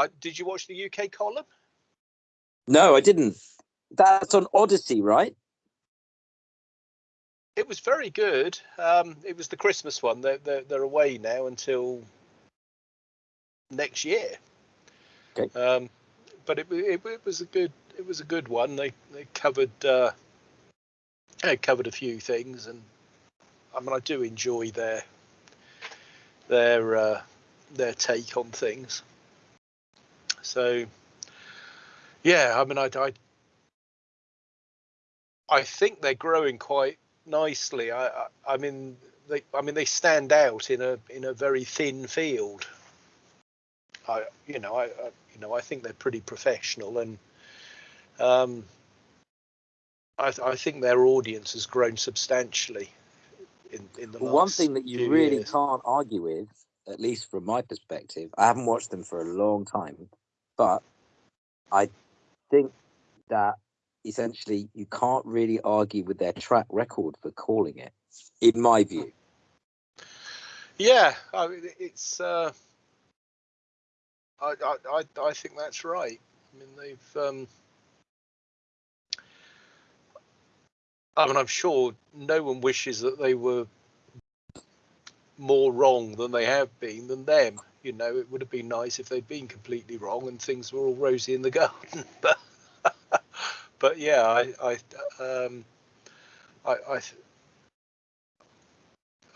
I, did you watch the UK column? No, I didn't. That's on Odysee, right? It was very good. Um, it was the Christmas one. They're, they're, they're away now until next year. Okay. Um, but it, it, it was a good it was a good one. They they covered uh, they covered a few things, and I mean I do enjoy their their uh, their take on things. So yeah, I mean I, I I think they're growing quite nicely. I, I, I mean they I mean they stand out in a in a very thin field. I you know I, I you know I think they're pretty professional and um, I, I think their audience has grown substantially in in the last one thing that you really years. can't argue with, at least from my perspective, I haven't watched them for a long time, but I think that essentially you can't really argue with their track record for calling it, in my view. Yeah, I mean, it's. Uh, I, I I think that's right. I mean, they've. Um, I mean, I'm sure no one wishes that they were more wrong than they have been than them. You know, it would have been nice if they'd been completely wrong and things were all rosy in the garden. but, but yeah, I, I, um, I, I,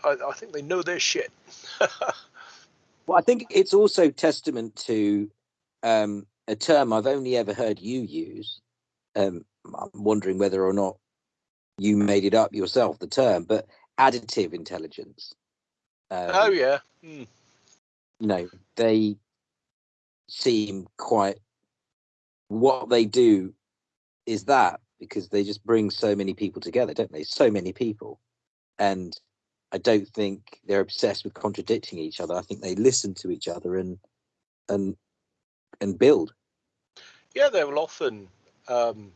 I, I think they know their shit. Well, I think it's also testament to um, a term I've only ever heard you use. Um, I'm wondering whether or not you made it up yourself, the term, but additive intelligence. Um, oh yeah. Mm. You know they seem quite what they do is that because they just bring so many people together don't they so many people and i don't think they're obsessed with contradicting each other i think they listen to each other and and and build Yeah, they will often um,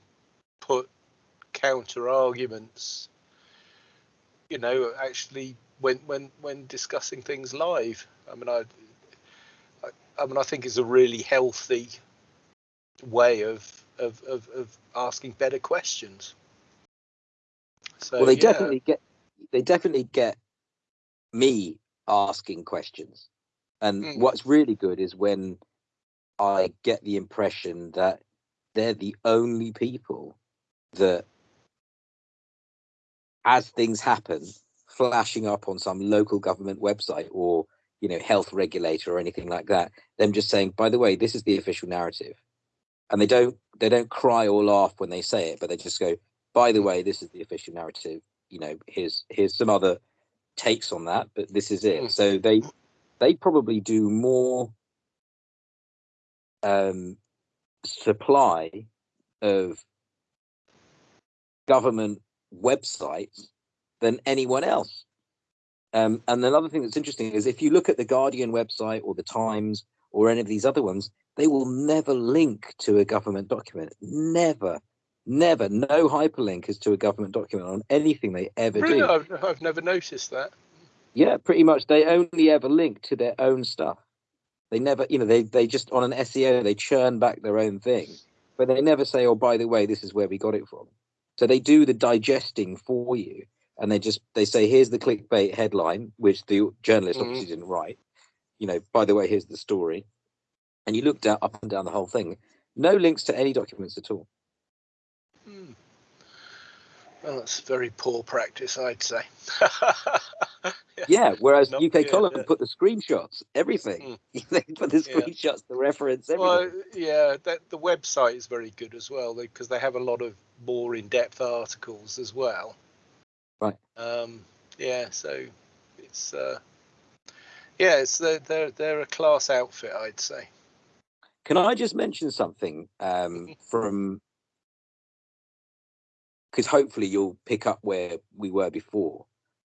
put counter arguments. You know, actually, when when when discussing things live. I mean, I, I, I mean, I think it's a really healthy way of of of, of asking better questions. So well they yeah, definitely get they definitely get me asking questions and Mm. what's really good is when i get the impression that they're the only people that as things happen flashing up on some local government website or you know health regulator or anything like that them just saying by the way this is the official narrative. And they don't they don't cry or laugh when they say it but they just go by the way this is the official narrative. You know here's here's some other takes on that but this is it. Mm. so they they probably do more um supply of government websites than anyone else um, and another thing that's interesting is if you look at the Guardian website or the Times or any of these other ones, they will never link to a government document. Never, never. No hyperlink is to a government document on anything they ever really, do. I've, I've never noticed that. Yeah, pretty much. They only ever link to their own stuff. They never, you know, they they just on an SEO they churn back their own thing, but they never say, "Oh, by the way, this is where we got it from." So they do the digesting for you, and they just they say, "Here's the clickbait headline," which the journalist Mhm. obviously didn't write. You know, by the way, here's the story, and you look down up and down the whole thing. No links to any documents at all. Hmm. Well, that's very poor practice, I'd say. Yeah, whereas No, UK yeah, column yeah. put the screenshots, everything. they put the Yeah. screenshots, the reference, everything. Well, yeah, that, the website is very good as well because they have a lot of more in-depth articles as well. Right. Um, yeah, so it's uh, yeah, it's they're, they're they're a class outfit, I'd say. Can I just mention something um, from because hopefully you'll pick up where we were before.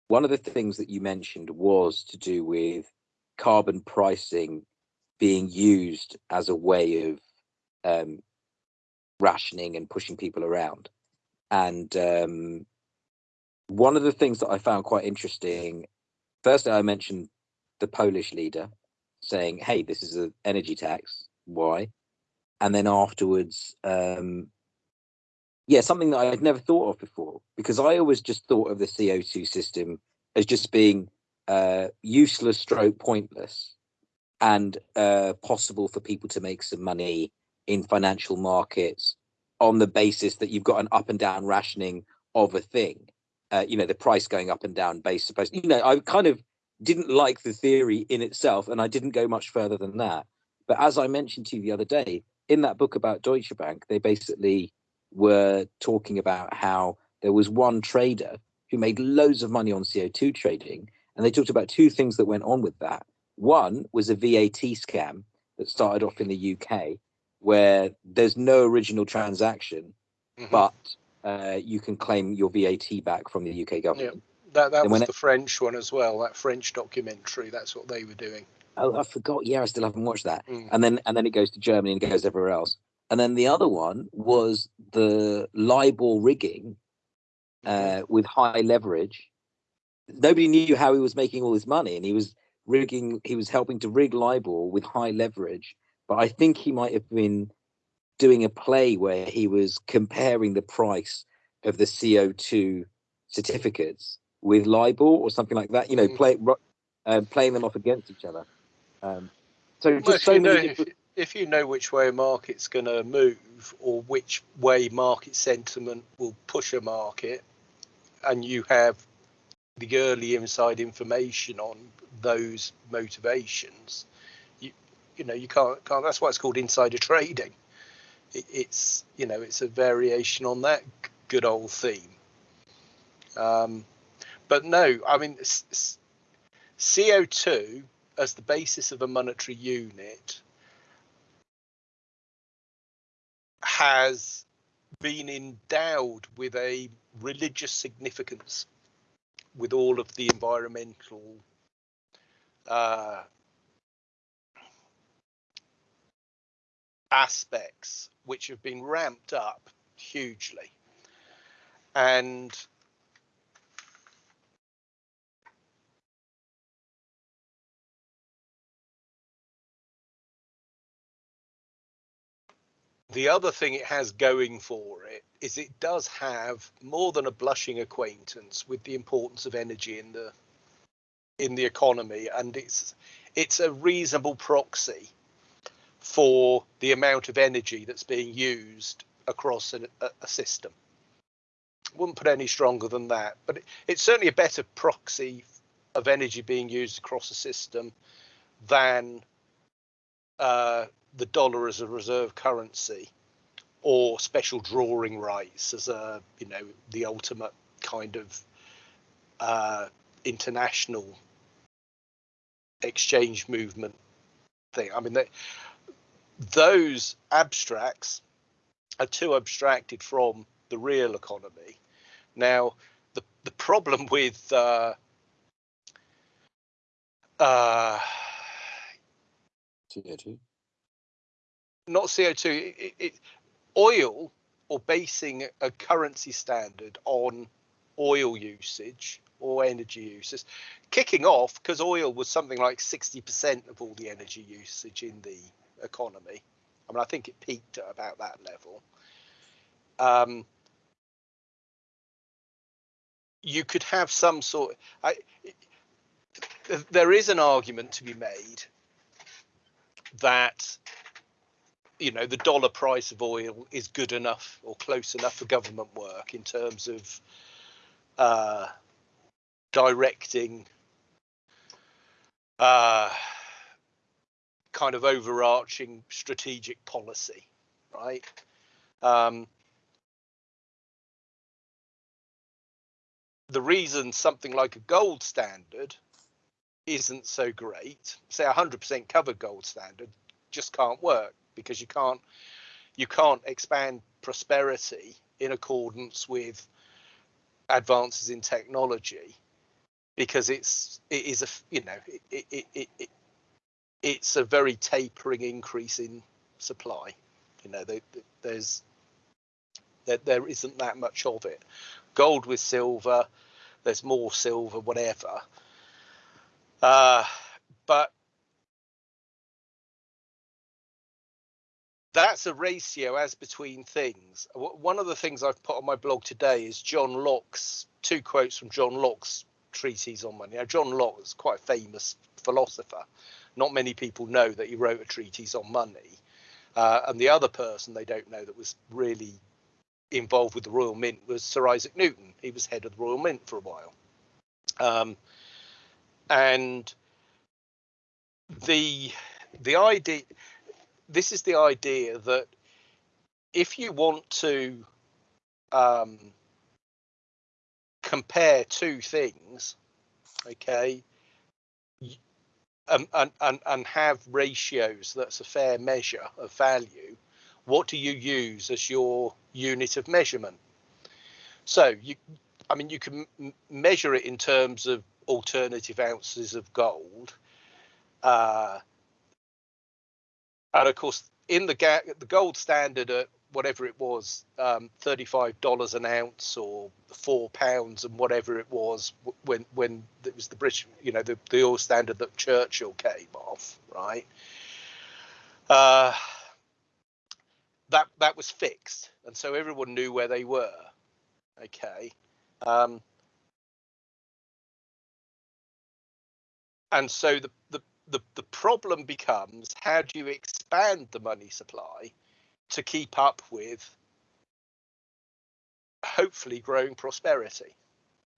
One of the things that you mentioned was to do with carbon pricing being used as a way of um, rationing and pushing people around. And um, one of the things that I found quite interesting, firstly, I mentioned the Polish leader saying, "Hey, this is an energy tax." why. And then afterwards, um, yeah, something that I had never thought of before because I always just thought of the CO2 system as just being uh, useless, stroke pointless, and uh, possible for people to make some money in financial markets on the basis that you've got an up and down rationing of a thing. Uh, you know, the price going up and down based supposed. You know, I kind of didn't like the theory in itself, and I didn't go much further than that. But as I mentioned to you the other day, in that book about Deutsche Bank, they basically were talking about how there was one trader who made loads of money on CO2 trading. And they talked about two things that went on with that. One was a VAT scam that started off in the UK, where there's no original transaction, mm-hmm. but uh, you can claim your VAT back from the UK government. Yeah. That, that was the it, French one as well. That French documentary. That's what they were doing. Oh, I forgot. Yeah, I still haven't watched that. Mm. And then and then it goes to Germany and goes everywhere else. And then the other one was the LIBOR rigging uh, with high leverage. Nobody knew how he was making all this money, and he was rigging. He was helping to rig LIBOR with high leverage. But I think he might have been doing a play where he was comparing the price of the CO two certificates with LIBOR or something like that. You know, mm. play, uh, playing them off against each other. Um, so just well, so many. Know, different if you know which way a market's going to move or which way market sentiment will push a market, and you have the early inside information on those motivations, you you know you can't can't. That's why it's called insider trading. It, it's you know it's a variation on that good old theme. Um, but no, I mean CO two as the basis of a monetary unit has been endowed with a religious significance with all of the environmental uh, aspects which have been ramped up hugely. And The other thing it has going for it is it does have more than a blushing acquaintance with the importance of energy in the in the economy. And it's it's a reasonable proxy for the amount of energy that's being used across a, a system. Wouldn't put any stronger than that, but it, it's certainly a better proxy of energy being used across a system than uh, the dollar as a reserve currency or special drawing rights as a you know the ultimate kind of uh, international exchange movement thing. I mean, they, those abstracts are too abstracted from the real economy. Now, the the problem with uh, uh, not CO2. It, it, oil or basing a currency standard on oil usage or energy uses, kicking off because oil was something like 60% of all the energy usage in the economy. I mean, I think it peaked at about that level. Um, you could have some sort. I, there is an argument to be made that you know the dollar price of oil is good enough or close enough for government work in terms of uh, directing uh, kind of overarching strategic policy, right? Um, the reason something like a gold standard isn't so great, say 100% covered gold standard, just can't work because you can't you can't expand prosperity in accordance with advances in technology because it's it is a you know it, it, it, it it's a very tapering increase in supply you know there, there's there, there isn't that much of it gold with silver there's more silver whatever uh, but that's a ratio as between things. One of the things I've put on my blog today is John Locke's two quotes from John Locke's treatise on money. Now, John Locke is quite a famous philosopher. Not many people know that he wrote a treatise on money. Uh, and the other person they don't know that was really involved with the Royal Mint was Sir Isaac Newton. He was head of the Royal Mint for a while. Um, and the the idea this is the idea that if you want to um, compare two things, okay, and, and, and have ratios that's a fair measure of value, what do you use as your unit of measurement? So you, I mean, you can measure it in terms of alternative ounces of gold. Uh, and of course, in the the gold standard at whatever it was, um, thirty-five dollars an ounce or four pounds and whatever it was when when it was the British, you know, the the oil standard that Churchill came off, right? Uh, that that was fixed, and so everyone knew where they were. Okay. Um, and so the, the the the problem becomes how do you expand the money supply to keep up with hopefully growing prosperity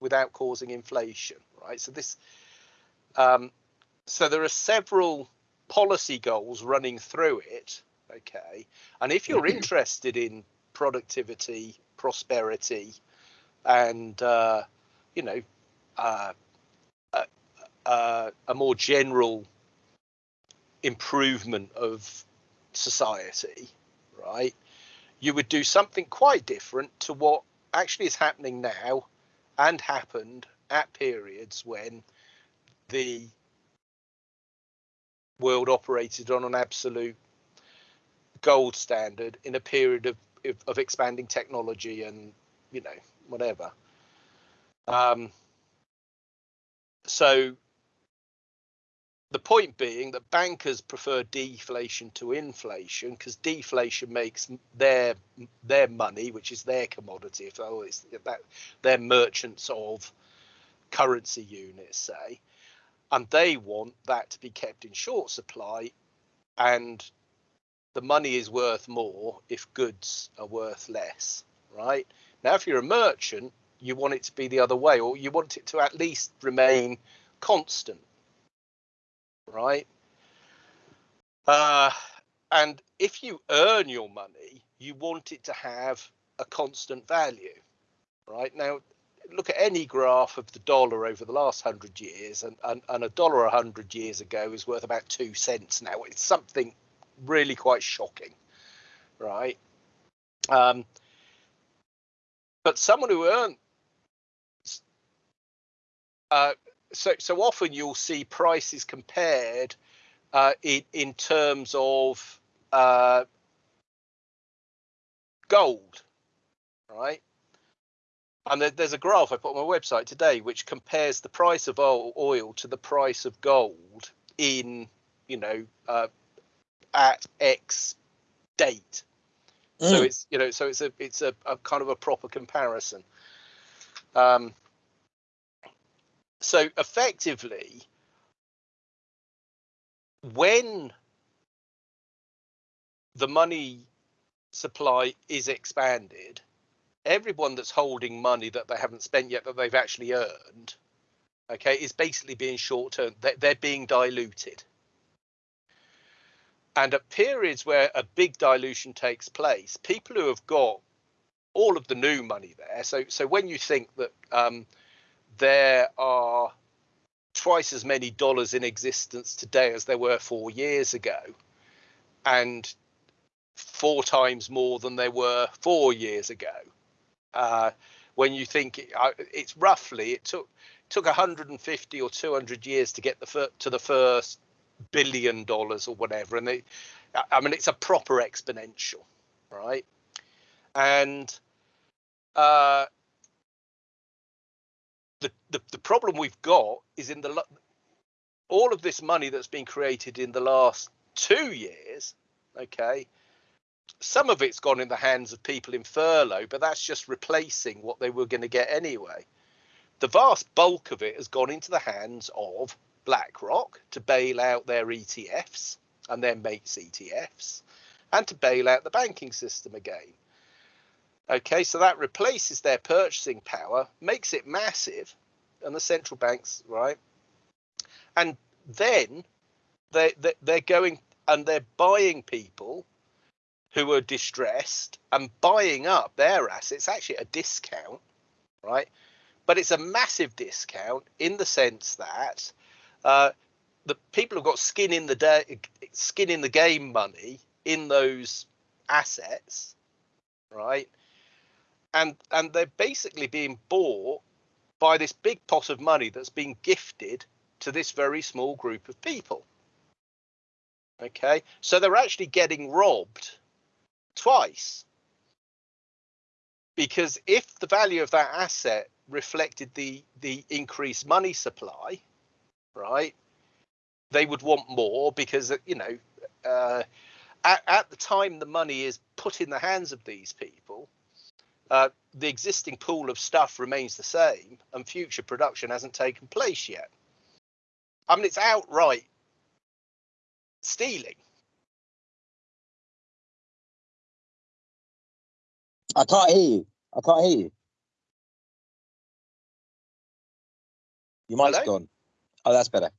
without causing inflation right? So this um, so there are several policy goals running through it okay? And if you're interested in productivity prosperity and uh, you know uh, a, a, a more general improvement of society, right? You would do something quite different to what actually is happening now and happened at periods when the world operated on an absolute gold standard in a period of of, of expanding technology and you know whatever um, so the point being that bankers prefer deflation to inflation because deflation makes their their money, which is their commodity, if oh, it's that they're merchants of currency units, say, and they want that to be kept in short supply, and the money is worth more if goods are worth less, right? Now, if you're a merchant, you want it to be the other way, or you want it to at least remain constant right? Uh, and if you earn your money, you want it to have a constant value, right? Now, look at any graph of the dollar over the last hundred years, and, and, and a dollar a hundred years ago is worth about two cents now. It's something really quite shocking, right? Um, but someone who earned uh, so so often you'll see prices compared uh, in in terms of uh, gold, right? And there, there's a graph I put on my website today which compares the price of oil, oil to the price of gold in you know uh, at X date. Mm. So it's you know so it's a it's a, a kind of a proper comparison. Um, so effectively, when the money supply is expanded, everyone that's holding money that they haven't spent yet that they've actually earned, okay, is basically being short term. They're, they're being diluted. And at periods where a big dilution takes place, people who have got all of the new money there. So, so when you think that um, there are twice as many dollars in existence today as there were four years ago, and four times more than there were four years ago. Uh, when you think it, it's roughly, it took took 150 or 200 years to get the fir- to the first billion dollars or whatever, and they, I mean, it's a proper exponential, right? And uh, the, the, the problem we've got is in the all of this money that's been created in the last two years okay some of it's gone in the hands of people in furlough, but that's just replacing what they were going to get anyway. The vast bulk of it has gone into the hands of BlackRock to bail out their ETFs and their mates ETFs and to bail out the banking system again. Okay, so that replaces their purchasing power, makes it massive, and the central banks, right? And then they, they they're going and they're buying people who are distressed and buying up their assets actually a discount, right? But it's a massive discount in the sense that uh, the people who've got skin in the day, skin in the game money in those assets, right? And and they're basically being bought by this big pot of money that's being gifted to this very small group of people. Okay, so they're actually getting robbed twice. Because if the value of that asset reflected the the increased money supply, right, they would want more because you know uh, at, at the time the money is put in the hands of these people, uh, the existing pool of stuff remains the same and future production hasn't taken place yet. I mean, it's outright stealing. I can't hear you. I can't hear you. Your mic's Hello? gone. Oh, that's better.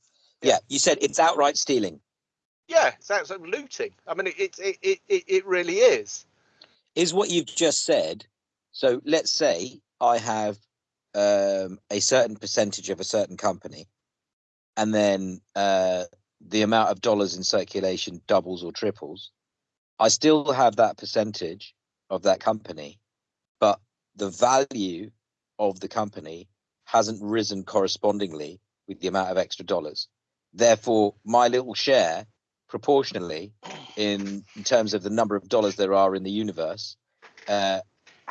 Yeah. Yeah. you said it's outright stealing. Yeah, it's outright looting. I mean, it it, it it it really is. Is what you've just said. So let's say I have um, a certain percentage of a certain company, and then uh, the amount of dollars in circulation doubles or triples. I still have that percentage of that company, but the value of the company hasn't risen correspondingly with the amount of extra dollars. Therefore, my little share, proportionally, in, in terms of the number of dollars there are in the universe, uh,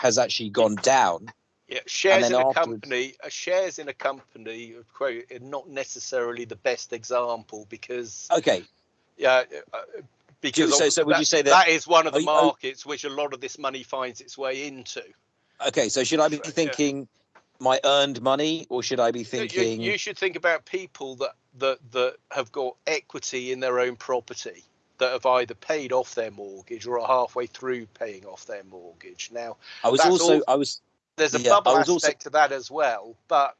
actually gone down. Yeah, shares in a company, uh, shares in a company, quote, are not necessarily the best example because Okay, yeah, uh, because so- so would you say that- that is one of the you- markets which a lot of this money finds its way into? okay. So should I be Right, yeah. thinking my earned money, or should I be thinking? you, you should think about people that that that have got equity in their own property that have either paid off their mortgage or are halfway through paying off their mortgage. Now, I was also, all- I was, there's a Yeah, bubble was also- aspect to that as well, but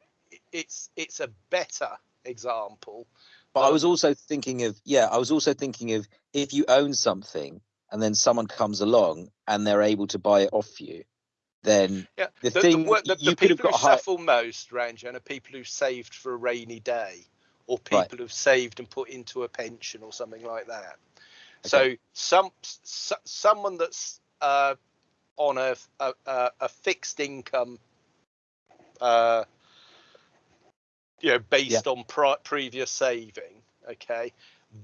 it's it's a better example. but I was also thinking of, yeah, I was also thinking of if you own something and then someone comes along and they're able to buy it off you, then Yeah, The the, thing- the, the, the people who high- suffer most, Ranjan, are people who saved for a rainy day, or people Right. who've saved and put into a pension or something like that. So some s- someone that's uh, on a, a a fixed income, uh, you know, based on pri- previous saving, okay,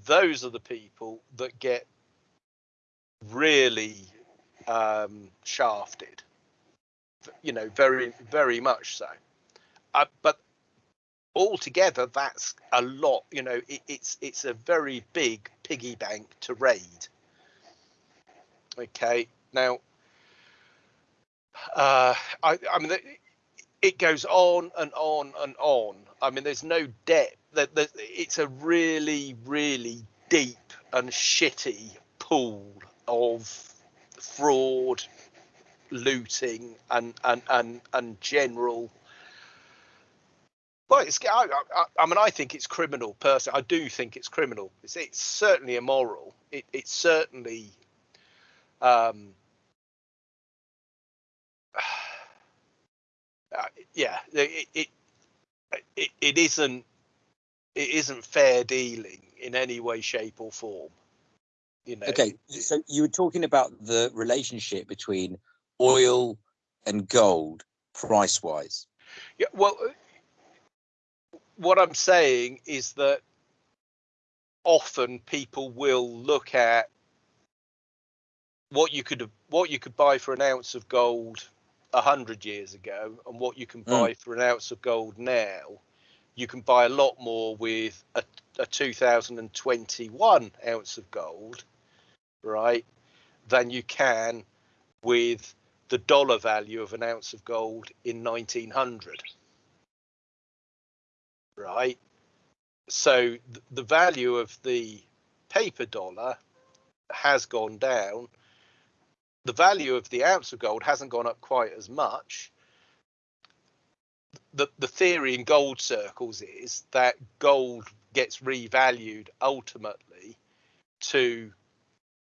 those are the people that get really um, shafted you know, very, very much so. Uh, but altogether, that's a lot. You know, it, it's it's a very big piggy bank to raid. Okay, now, uh, I, I mean, it, goes on and on and on. I mean, there's no depth. That it's a really, really deep and shitty pool of fraud looting and and and and general well it's I, I, I mean i think it's criminal personally i do think it's criminal it's, it's certainly immoral it, it's certainly um uh, yeah it, it it it isn't it isn't fair dealing in any way shape or form you know okay. So you were talking about the relationship between oil and gold price wise. Yeah, well, what I'm saying is that often people will look at what you could what you could buy for an ounce of gold a hundred years ago and what you can Mm. buy for an ounce of gold now. You can buy a lot more with a, a 2021 ounce of gold, right? than you can with the dollar value of an ounce of gold in 1900 right? So th- the value of the paper dollar has gone down. The value of the ounce of gold hasn't gone up quite as much. The the theory in gold circles is that gold gets revalued ultimately to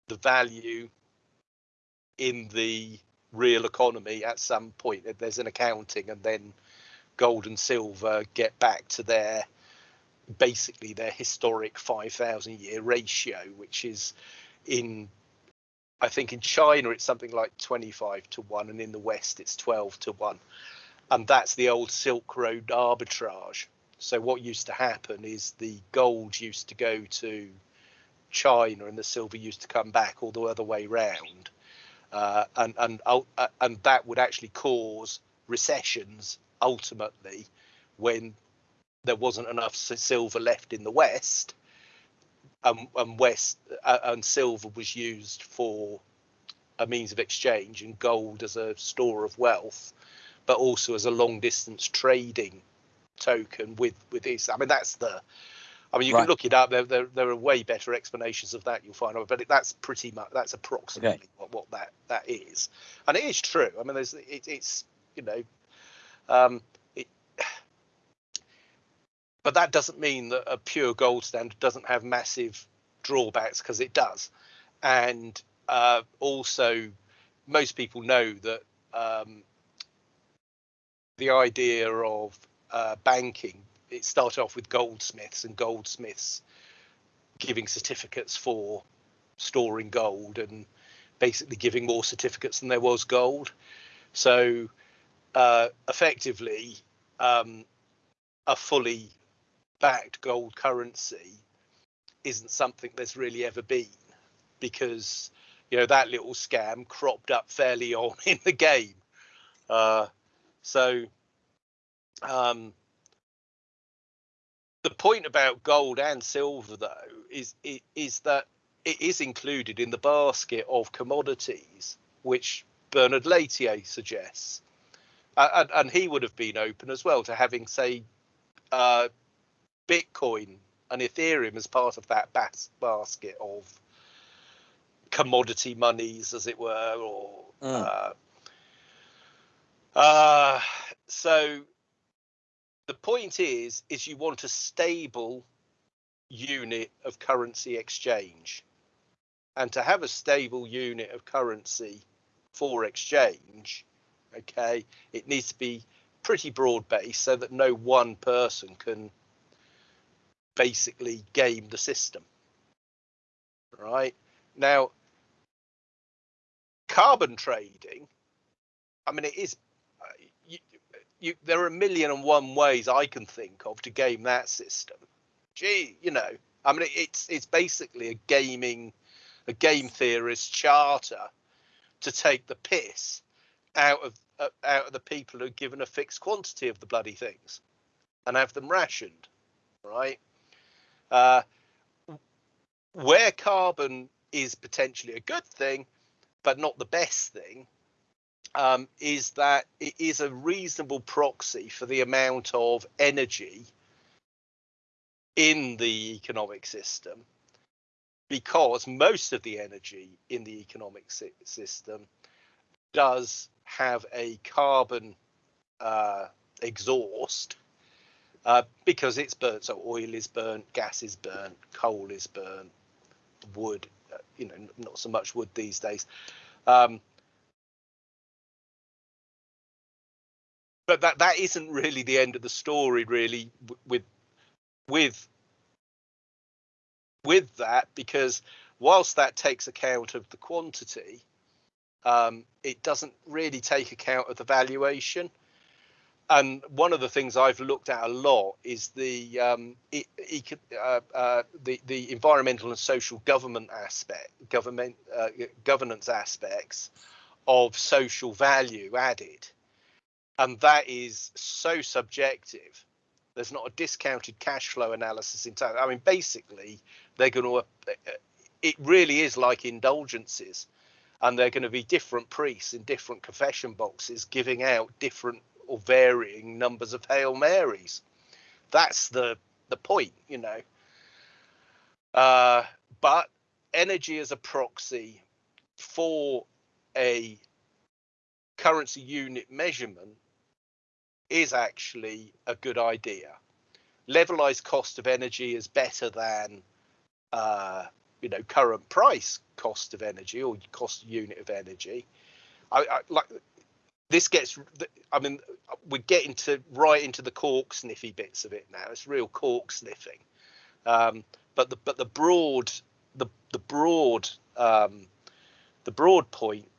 the value in the real economy at some point. There's an accounting, and then gold and silver get back to their basically their historic 5,000 year ratio, which is in I think in China it's something like 25 to 1 and in the West it's 12 to 1 and that's the old Silk Road arbitrage. So what used to happen is the gold used to go to China and the silver used to come back all the other way round, uh, and and uh, and that would actually cause recessions ultimately when there wasn't enough silver left in the West, and, and West uh, and silver was used for a means of exchange and gold as a store of wealth but also as a long distance trading token with with this. I mean, that's the. I mean, you right. can look it up. There, there, there are way better explanations of that. You'll find out, but it, that's pretty much that's approximately okay. what, what that that is, and it is true. I mean, there's it, it's you know, um, but that doesn't mean that a pure gold standard doesn't have massive drawbacks because it does, and uh, also most people know that um, the idea of uh, banking, it started off with goldsmiths and goldsmiths giving certificates for storing gold and basically giving more certificates than there was gold. So uh, effectively, um, a fully backed gold currency isn't something there's really ever been because you know that little scam cropped up fairly on in the game. Uh, so, um, the point about gold and silver, though, is is that it is included in the basket of commodities which Bernard Lietaer suggests, and, and, he would have been open as well to having, say, uh, Bitcoin and Ethereum as part of that bas- basket of commodity monies, as it were, or mm. uh, uh, so the point is, is you want a stable unit of currency exchange. And to have a stable unit of currency for exchange, okay, it needs to be pretty broad based so that no one person can basically game the system. Right now, carbon trading, I mean, it is you, there are a million and one ways I can think of to game that system. Gee, you know, I mean, it's it's basically a gaming, a game theorist charter to take the piss out of uh, out of the people who are given a fixed quantity of the bloody things and have them rationed, right? Uh, where carbon is potentially a good thing, but not the best thing, um, is that it is a reasonable proxy for the amount of energy in the economic system because most of the energy in the economic system does have a carbon uh, exhaust uh, because it's burnt. So oil is burnt, gas is burnt, coal is burnt, wood, uh, you know, not so much wood these days. Um, but that that isn't really the end of the story really with with with that because whilst that takes account of the quantity um, it doesn't really take account of the valuation. And one of the things I've looked at a lot is the um, it, it, uh, uh, the the environmental and social government aspect, government uh, governance aspects of social value added. And that is so subjective. There's not a discounted cash flow analysis in time i mean basically they're going to uh, it really is like indulgences and they're going to be different priests in different confession boxes giving out different or varying numbers of Hail Marys. That's the the point, you know. Uh, but energy as a proxy for a currency unit measurement is actually a good idea. Levelized cost of energy is better than uh, you know current price cost of energy or cost unit of energy. I, I like this gets i mean we're getting to right into the cork sniffy bits of it now it's real cork sniffing um, but the but the broad the the broad um, the broad point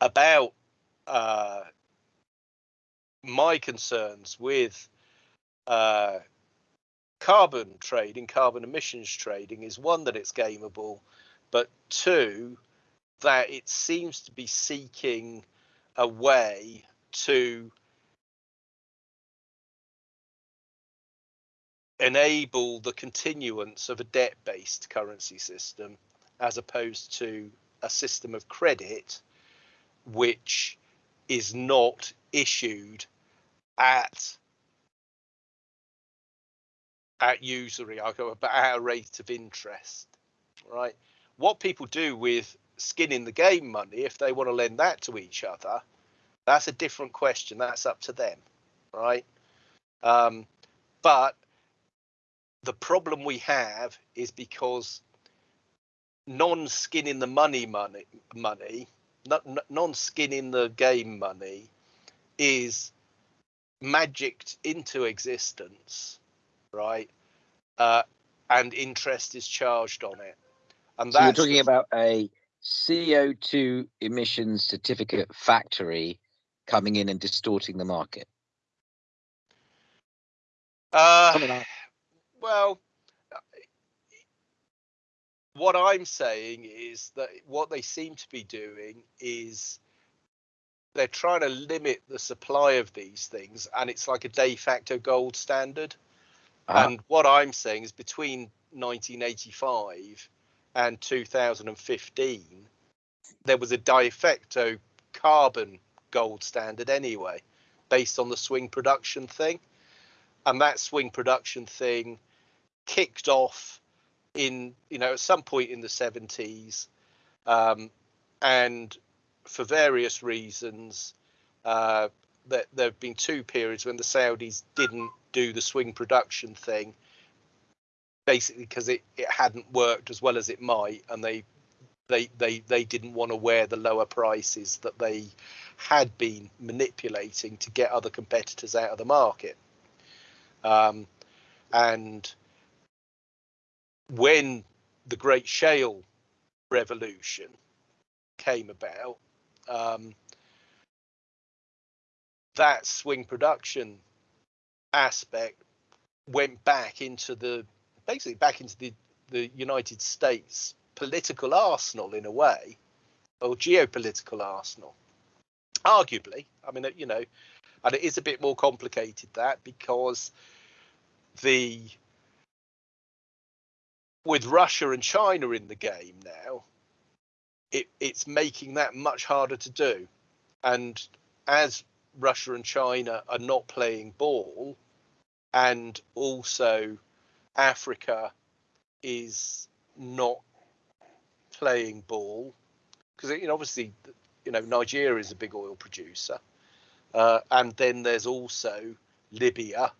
about uh, my concerns with uh, carbon trading, carbon emissions trading, is one that it's gameable, but two that it seems to be seeking a way to enable the continuance of a debt based currency system as opposed to a system of credit which is not issued at at usury about at a rate of interest right what people do with skin in the game money if they want to lend that to each other that's a different question. That's up to them right? Um, but the problem we have is because non-skin in the money money money non-skin in the game money is magicked into existence right? Uh, and interest is charged on it and so you're talking the, about a CO2 emissions certificate factory coming in and distorting the market? Uh, well, what I'm saying is that what they seem to be doing is they're trying to limit the supply of these things, and it's like a de facto gold standard. Uh-huh. And what I'm saying is between 1985 and 2015, there was a de facto carbon gold standard anyway, based on the swing production thing. And that swing production thing kicked off in, you know, at some point in the 70s. Um, and for various reasons, uh, that there have been two periods when the Saudis didn't do the swing production thing, basically because it, it hadn't worked as well as it might, and they they they they didn't want to wear the lower prices that they had been manipulating to get other competitors out of the market. Um, and when the Great Shale Revolution came about, um, that swing production aspect went back into the basically back into the the United States political arsenal in a way, or geopolitical arsenal. Arguably, I mean, you know, and it is a bit more complicated that because the with Russia and China in the game now, it, it's making that much harder to do. And as Russia and China are not playing ball, and also Africa is not playing ball because you know obviously you know Nigeria is a big oil producer, uh, and then there's also Libya,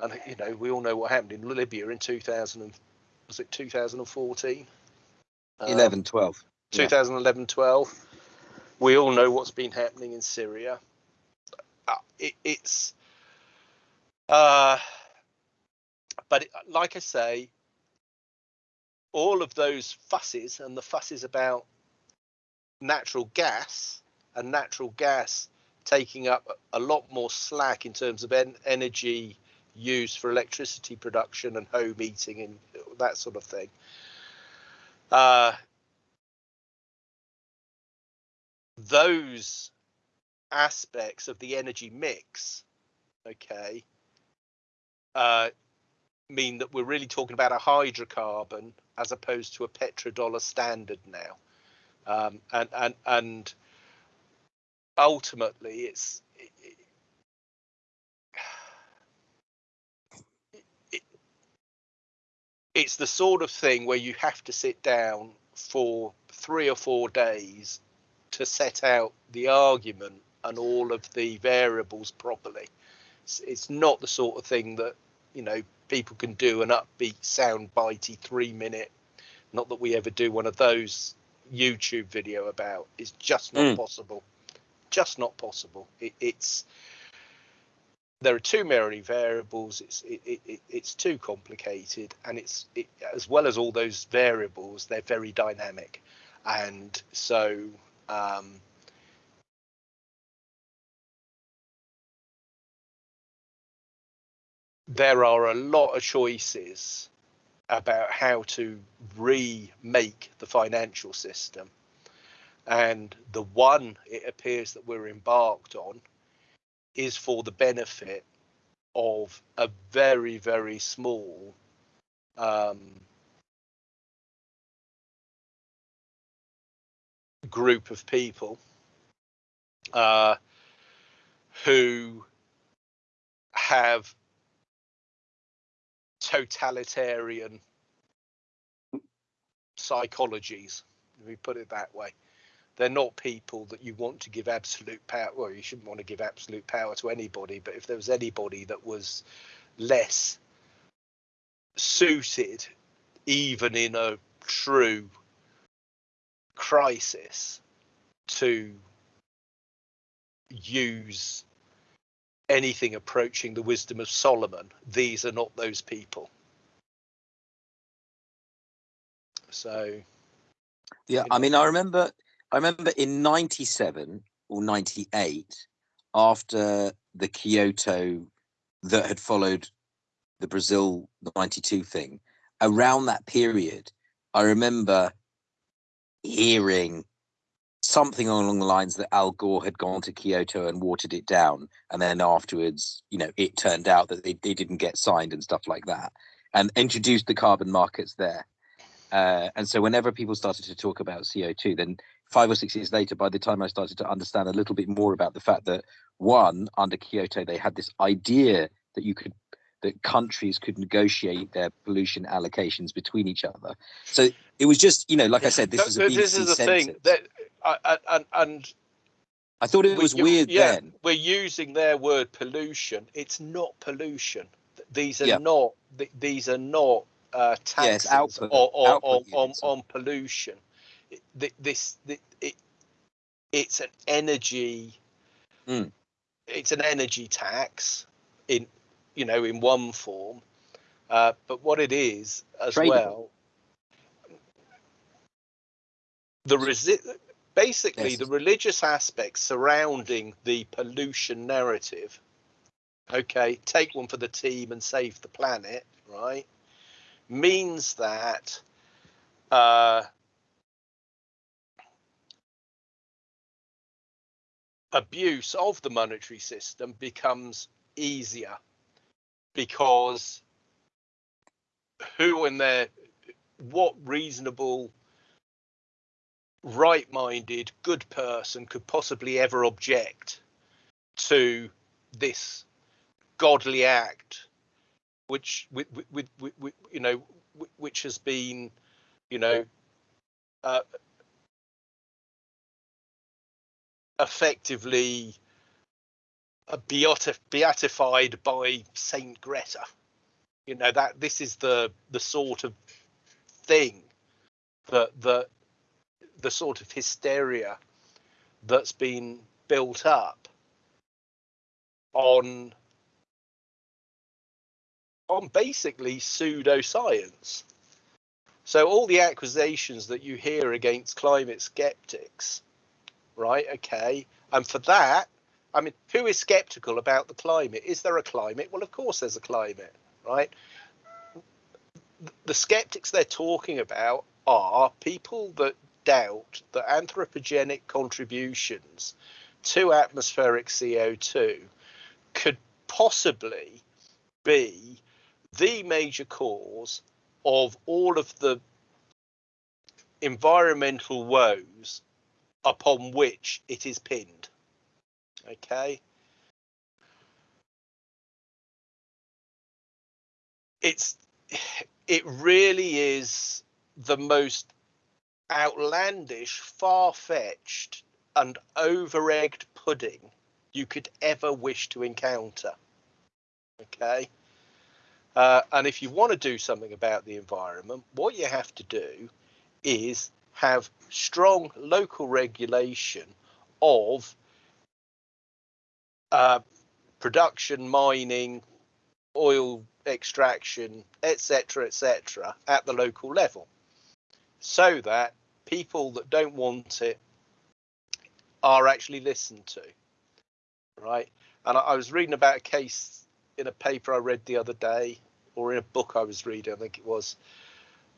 and you know we all know what happened in Libya in 2000 and was it 2014? Um, 11, 12. 2011, 12. We all know what's been happening in Syria. Uh, it, it's, uh, but it, like I say, all of those fusses and the fusses about natural gas and natural gas taking up a lot more slack in terms of en- energy used for electricity production and home heating and that sort of thing. Uh, those aspects of the energy mix, okay, uh, mean that we're really talking about a hydrocarbon as opposed to a petrodollar standard now. um, and and and ultimately it's it, it, it's the sort of thing where you have to sit down for three or four days to set out the argument and all of the variables properly. It's, it's not the sort of thing that you know people can do an upbeat, sound bitey three minute. Not that we ever do one of those YouTube video about. It's just not mm. possible. Just not possible. It, it's there are too many variables. It's it, it, it's too complicated, and it's it, as well as all those variables, they're very dynamic, and so um, there are a lot of choices about how to remake the financial system. And the one it appears that we're embarked on is for the benefit of a very, very small um, group of people uh, who have totalitarian psychologies. Let me put it that way. They're not people that you want to give absolute power. Well, you shouldn't want to give absolute power to anybody, but if there was anybody that was less suited, even in a true crisis, to use anything approaching the wisdom of Solomon. These are not those people. So, yeah, I mean, I remember, I remember in '97 or '98, after the Kyoto that had followed the Brazil '92 thing, around that period, I remember hearing something along the lines that Al Gore had gone to Kyoto and watered it down, and then afterwards, you know, it turned out that they, they didn't get signed and stuff like that, and introduced the carbon markets there. Uh, and so, whenever people started to talk about CO2, then five or six years later, by the time I started to understand a little bit more about the fact that one, under Kyoto, they had this idea that you could that countries could negotiate their pollution allocations between each other. So it was just, you know, like I said, this was a BBC this is the sentence. thing that and, and I thought it was weird yeah, then. We're using their word pollution. It's not pollution. These are Yeah. not. th- These are not uh, taxes output- or, or, output on, on, on pollution. It- This th- it, it's an energy. Mm. It's an energy tax in you know in one form, uh, but what it is as Tradable. well. The resi- basically Yes. the religious aspects surrounding the pollution narrative okay take one for the team and save the planet right means that uh, abuse of the monetary system becomes easier because who in their what reasonable right-minded good person could possibly ever object to this godly act which with, with, with, with you know which has been you know uh, effectively uh, beati- beatified by saint greta. You know that this is the the sort of thing that that the sort of hysteria that's been built up on on basically pseudoscience. So all the accusations that you hear against climate skeptics, right? Okay, and for that, I mean, who is skeptical about the climate? Is there a climate? Well, of course there's a climate, right? The skeptics they're talking about are people that doubt that anthropogenic contributions to atmospheric CO2 could possibly be the major cause of all of the environmental woes upon which it is pinned. Okay. It's it really is the most outlandish, far-fetched and over-egged pudding you could ever wish to encounter. Okay. Uh, and if you want to do something about the environment, what you have to do is have strong local regulation of uh, production, mining, oil extraction, etc., etc., at the local level, so that people that don't want it are actually listened to, right? And I, I was reading about a case in a paper I read the other day, or in a book I was reading, I think it was,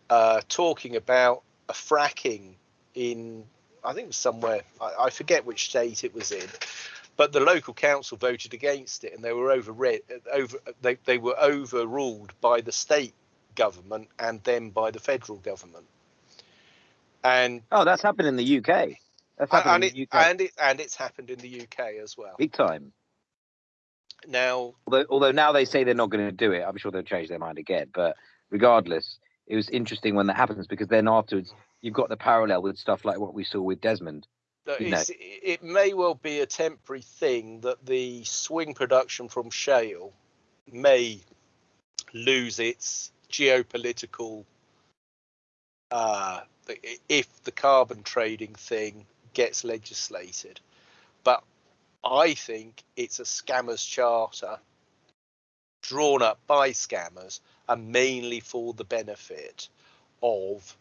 uh, talking about a fracking in, I think it was somewhere, I, I forget which state it was in, but the local council voted against it and they were overread, over, they, they were overruled by the state government and then by the federal government. And oh, that's happened in the UK. That's happened and in it, the UK. and it and it's happened in the UK as well. Big time. Now, Although, although now they say they're not going to do it, I'm sure they'll change their mind again. But regardless, it was interesting when that happens because then afterwards you've got the parallel with stuff like what we saw with Desmond. Look, you know. it's, it may well be a temporary thing that the swing production from shale may lose its geopolitical uh, if the carbon trading thing gets legislated. But I think it's a scammers charter drawn up by scammers and mainly for the benefit of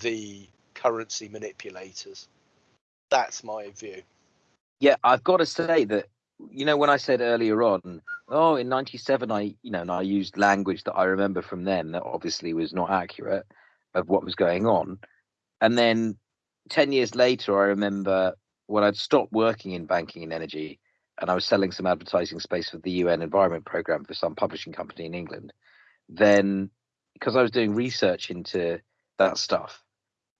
the currency manipulators. That's my view. Yeah, I've got to say that you know when I said earlier on, oh, in '97, I you know, and I used language that I remember from then that obviously was not accurate of what was going on, and then ten years later, I remember when I'd stopped working in banking and energy, and I was selling some advertising space for the UN Environment Program for some publishing company in England. Then, because I was doing research into that stuff,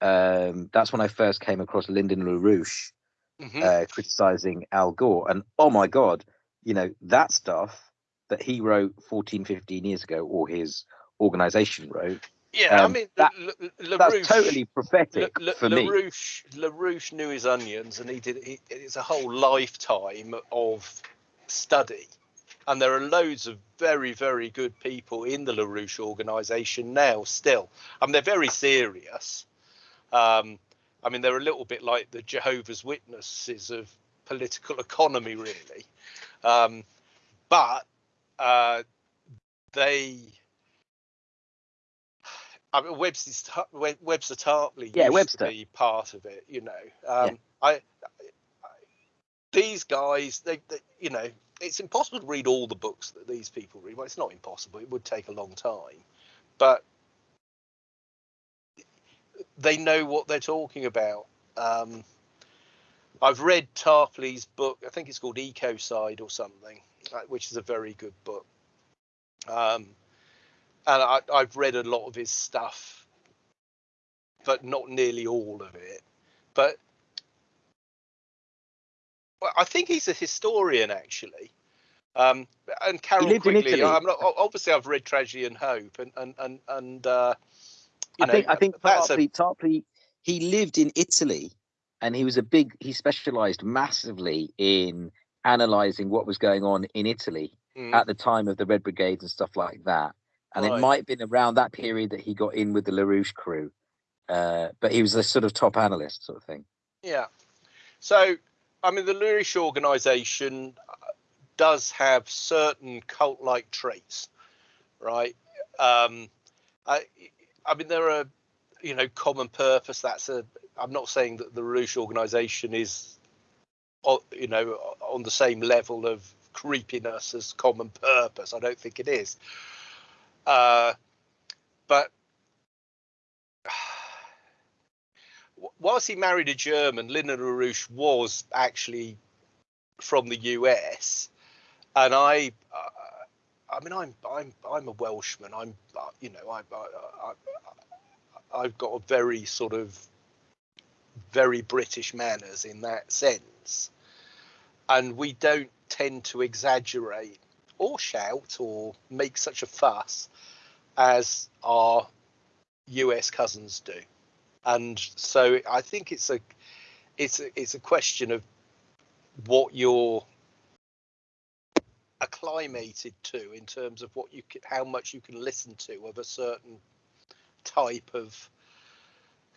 um, that's when I first came across Lyndon LaRouche Mhm. uh, criticizing Al Gore. And oh my God, you know, that stuff that he wrote 14, 15 years ago, or his organization wrote, yeah, I um, mean, that- L- L- that's LaRouche- totally prophetic La- La- for me. LaRouche, LaRouche knew his onions, and he did. He, it's a whole lifetime of study, and there are loads of very, very good people in the LaRouche organisation now. Still, I mean, they're very serious. Um, I mean, they're a little bit like the Jehovah's Witnesses of political economy, really. Um, but uh, they. I mean, Webster, Web- Webster Tarpley Yeah, used Webster. to be part of it, you know. Um, I, I, these guys, they, they, you know, it's impossible to read all the books that these people read. Well, it's not impossible; it would take a long time, but they know what they're talking about. Um, I've read Tarpley's book. I think it's called Ecocide or something, uh, which is a very good book. Um, and I, I've read a lot of his stuff, but not nearly all of it. But well, I think he's a historian actually. Um, and Carroll Quigley. I'm not, obviously, I've read Tragedy and Hope, and and and and uh, I know, think I think that's a Tarpley, Tarpley he lived in Italy and he was a big he specialized massively in analyzing what was going on in Italy mm, at the time of the Red Brigades and stuff like that. And Right. it might have been around that period that he got in with the LaRouche crew. Uh, but he was a sort of top analyst sort of thing. Yeah. So, I mean, the LaRouche organization uh, does have certain cult like traits, right? Um, I, I mean, there are, you know, common purpose. That's a, I'm not saying that the LaRouche organization is, you know, on the same level of creepiness as common purpose. I don't think it is. Uh, but whilst he married a German, Lyndon LaRouche was actually from the US, and I, uh, I mean, I'm I'm I'm a Welshman. I'm uh, you know I, I, I've got a very sort of very British manners in that sense. And we don't tend to exaggerate or shout or make such a fuss as our US cousins do. And so I think it's a it's a, it's a question of what you're acclimated to in terms of what you can, how much you can listen to of a certain type of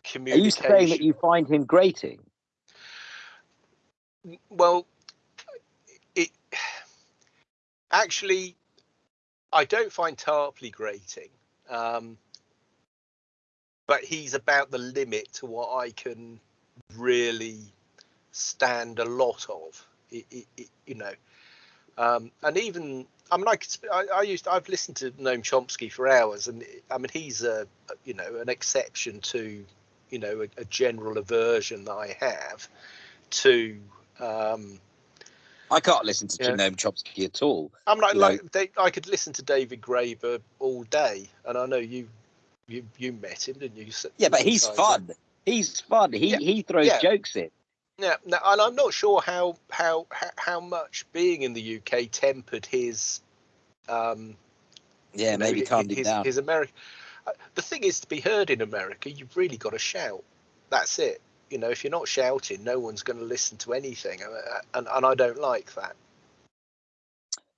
communication. Are you saying that you find him grating? Well, it actually I don't find Tarpley grating, um, but he's about the limit to what I can really stand a lot of. It, it, it, you know, um, and even I mean, I, could, I, I used I've listened to Noam Chomsky for hours, and I mean he's a you know an exception to you know a, a general aversion that I have to. Um, I can't listen to yeah. Noam Chomsky at all. I'm like, like they, I could listen to David Graeber all day, and I know you you you met him, didn't you? you yeah, but he's fun. He's fun. He yeah. he throws yeah. jokes in. Yeah, now, and I'm not sure how how how much being in the UK tempered his. Um, yeah, you know, maybe calmed his, him down. His American. Uh, the thing is, to be heard in America, you've really got to shout. That's it. You know, if you're not shouting, no one's going to listen to anything, and and I don't like that.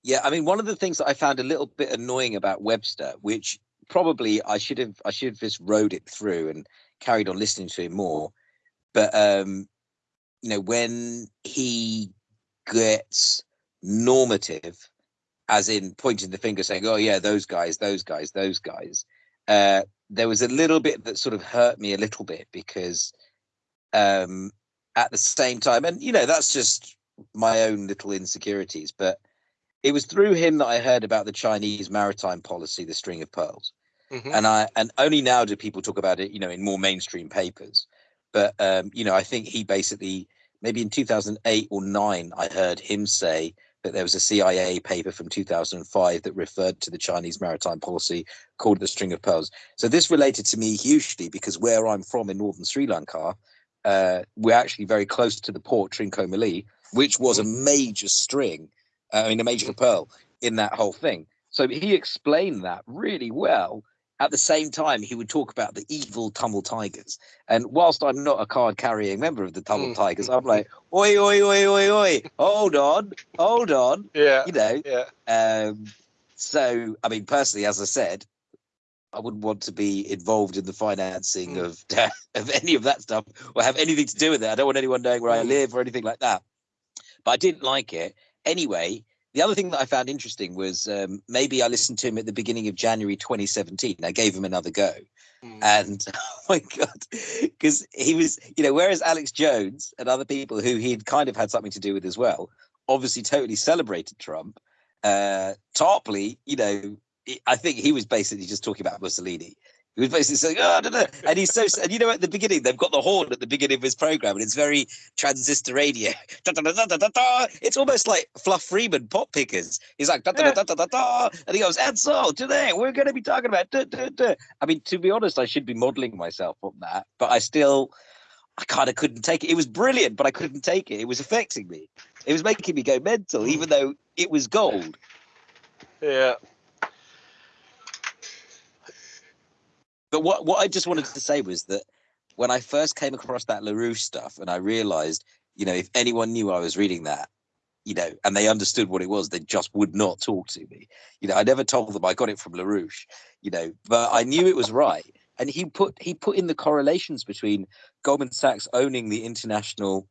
Yeah, I mean, one of the things that I found a little bit annoying about Webster, which probably I should have I should have just rode it through and carried on listening to him more, but um, you know, when he gets normative, as in pointing the finger saying, oh, yeah, those guys, those guys, those guys, uh, there was a little bit that sort of hurt me a little bit because um, at the same time, and, you know, that's just my own little insecurities, but it was through him that I heard about the Chinese maritime policy, the string of pearls. Mm-hmm. And I and only now do people talk about it, you know, in more mainstream papers. But um, you know, I think he basically maybe in 2008 or nine, I heard him say that there was a CIA paper from 2005 that referred to the Chinese maritime policy called the String of Pearls. So this related to me hugely because where I'm from in northern Sri Lanka, uh, we're actually very close to the port Trincomalee, which was a major string, uh, I mean a major pearl in that whole thing. So he explained that really well at the same time, he would talk about the evil Tamil Tigers. And whilst I'm not a card carrying member of the mm. Tigers, I'm like, oi, oi, oi, oi, oi, hold on, hold on. Yeah. You know, yeah. Um, so, I mean, personally, as I said, I wouldn't want to be involved in the financing mm. of of any of that stuff or have anything to do with it. I don't want anyone knowing where. I live or anything like that. But I didn't like it. Anyway, the other thing that I found interesting was um, maybe I listened to him at the beginning of January 2017. I gave him another go. Mm. And oh my God, because he was, you know, whereas Alex Jones and other people who he'd kind of had something to do with as well, obviously totally celebrated Trump. Uh, Tarpley, you know, I think he was basically just talking about Mussolini. He was basically saying, "Oh, no, no," and he's so. And you know, at the beginning, they've got the horn at the beginning of his program, and it's very transistor radio. Da, da, da. It's almost like Fluff Freeman pop pickers. He's like, da, da, da, da, da, da, and he goes, "And so today we're going to be talking about." Da, da, da. I mean, to be honest, I should be modelling myself on that, but I still, I kind of couldn't take it. It was brilliant, but I couldn't take it. It was affecting me. It was making me go mental, even though it was gold. Yeah. But what what I just wanted to say was that when I first came across that LaRouche stuff, and I realized, you know, if anyone knew I was reading that, you know, and they understood what it was, they just would not talk to me. You know, I never told them I got it from LaRouche, you know, but I knew it was right. And he put he put in the correlations between Goldman Sachs owning the international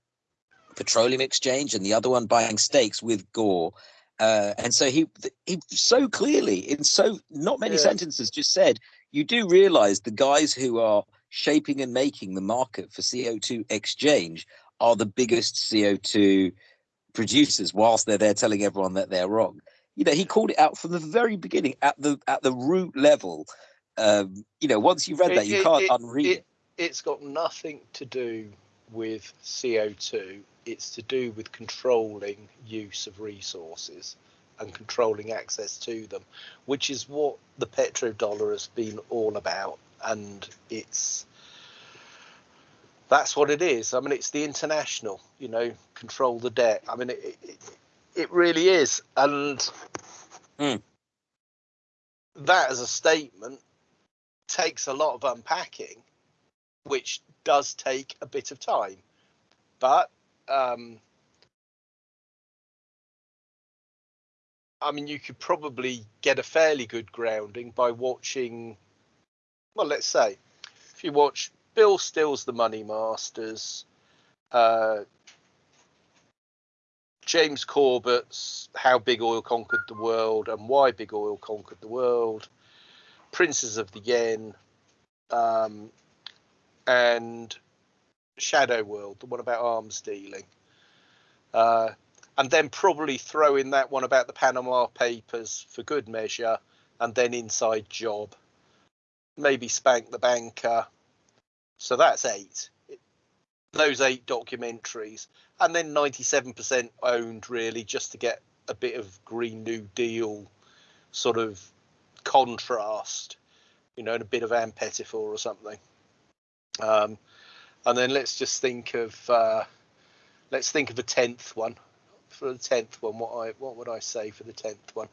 petroleum exchange and the other one buying stakes with Gore. Uh, and so he he so clearly in so not many yeah. sentences just said you do realize the guys who are shaping and making the market for CO2 exchange are the biggest CO2 producers whilst they're there telling everyone that they're wrong. You know, he called it out from the very beginning at the at the root level. Um, you know, once you've read it, that, you can't it, unread it, it. It's got nothing to do with CO2. It's to do with controlling use of resources and controlling access to them, which is what the petrodollar has been all about. And it's that's what it is. I mean, it's the international, you know, control the debt. I mean, it it, it really is, and Mm. that as a statement takes a lot of unpacking, which does take a bit of time. But um, I mean, you could probably get a fairly good grounding by watching. Well, let's say if you watch Bill Still's The Money Masters, uh, James Corbett's How Big Oil Conquered the World and Why Big Oil Conquered the World, Princes of the Yen, um, and Shadow World, the one about arms dealing. Uh, and then probably throw in that one about the Panama Papers for good measure, and then Inside Job. Maybe Spank the Banker. So that's eight. Those eight documentaries, and then 97% owned, really, just to get a bit of Green New Deal sort of contrast, you know, and a bit of Ann Pettifor or something. Um, and then let's just think of uh, let's think of a tenth one for the tenth one. What I what would I say for the tenth one?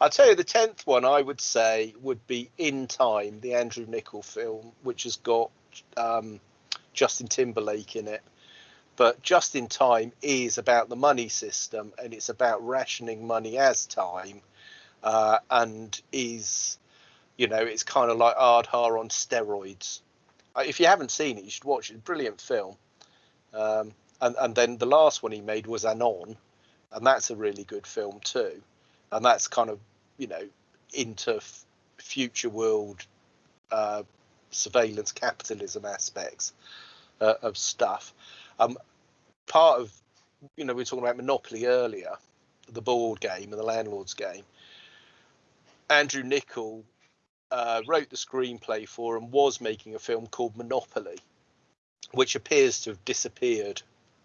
I'll tell you the tenth one. I would say would be In Time, the Andrew Niccol film, which has got um, Justin Timberlake in it. But Just in Time is about the money system and it's about rationing money as time, uh, and is you know it's kind of like Ardha on steroids. Uh, If you haven't seen it, you should watch it. Brilliant film. Um, and and then the last one he made was Anon, and that's a really good film too. And that's kind of you know into f- future world uh, surveillance capitalism aspects uh, of stuff. Um, part of you know we were talking about Monopoly earlier, the board game and the landlord's game. Andrew Niccol uh, wrote the screenplay for and was making a film called Monopoly, which appears to have disappeared.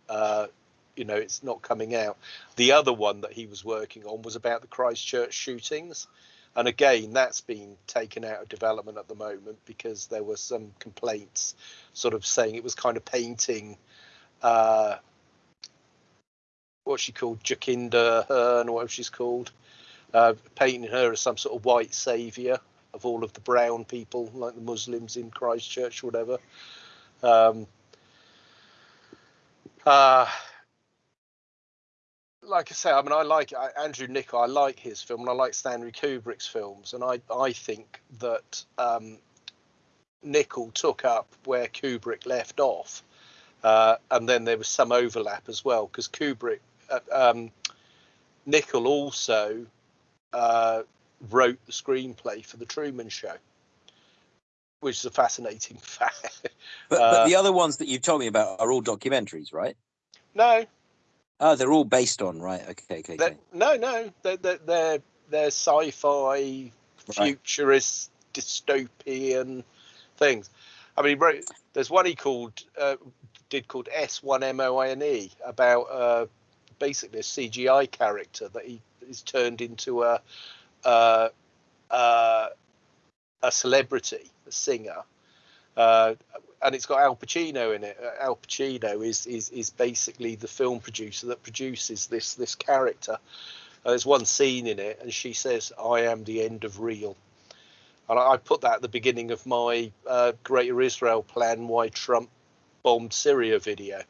Uh, you know, it's not coming out. The other one that he was working on was about the Christchurch shootings. And again, that's been taken out of development at the moment because there were some complaints sort of saying it was kind of painting uh, what she called Jacinda Hearn, or whatever she's called, uh, painting her as some sort of white saviour of all of the brown people, like the Muslims in Christchurch or whatever. Um, uh, like I say, I mean, I like I, Andrew Niccol. I like his film, and I like Stanley Kubrick's films, and I I think that um, Niccol took up where Kubrick left off, uh, and then there was some overlap as well because Kubrick, uh, um, Niccol also uh, wrote the screenplay for the Truman Show, which is a fascinating fact. But, Uh, but the other ones that you've told me about are all documentaries, right? no, Oh, they're all based on, right? Okay, okay, They're, okay. no, no, they're they're they're, they're sci-fi, futurist, dystopian things. I mean, he wrote, there's one he called uh, did called S1MONE about uh, basically a CGI character that he is turned into a uh, uh, a celebrity, a singer. Uh, and it's got Al Pacino in it. Uh, Al Pacino is, is is basically the film producer that produces this this character. Uh, there's one scene in it, and she says, "I am the end of real," and I, I put that at the beginning of my uh, Greater Israel plan: why Trump bombed Syria video.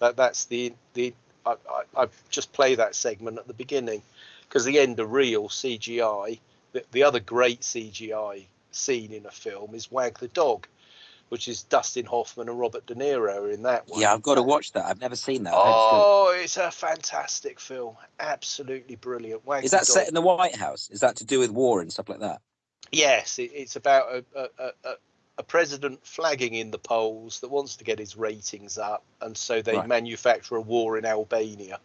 That that's the the I, I, I just play that segment at the beginning because the end of real CGI. The, the other great CGI scene in a film is Wag the Dog which is Dustin Hoffman and Robert De Niro in that one. Yeah, I've got to watch that. I've never seen that. I heard it's good. Oh, it's a fantastic film. Absolutely brilliant. Is that set in the White House? Is that to do with war and stuff like that? Yes, it, it's about a, a, a, a- a president flagging in the polls that wants to get his ratings up, and so they Right. manufacture a war in Albania.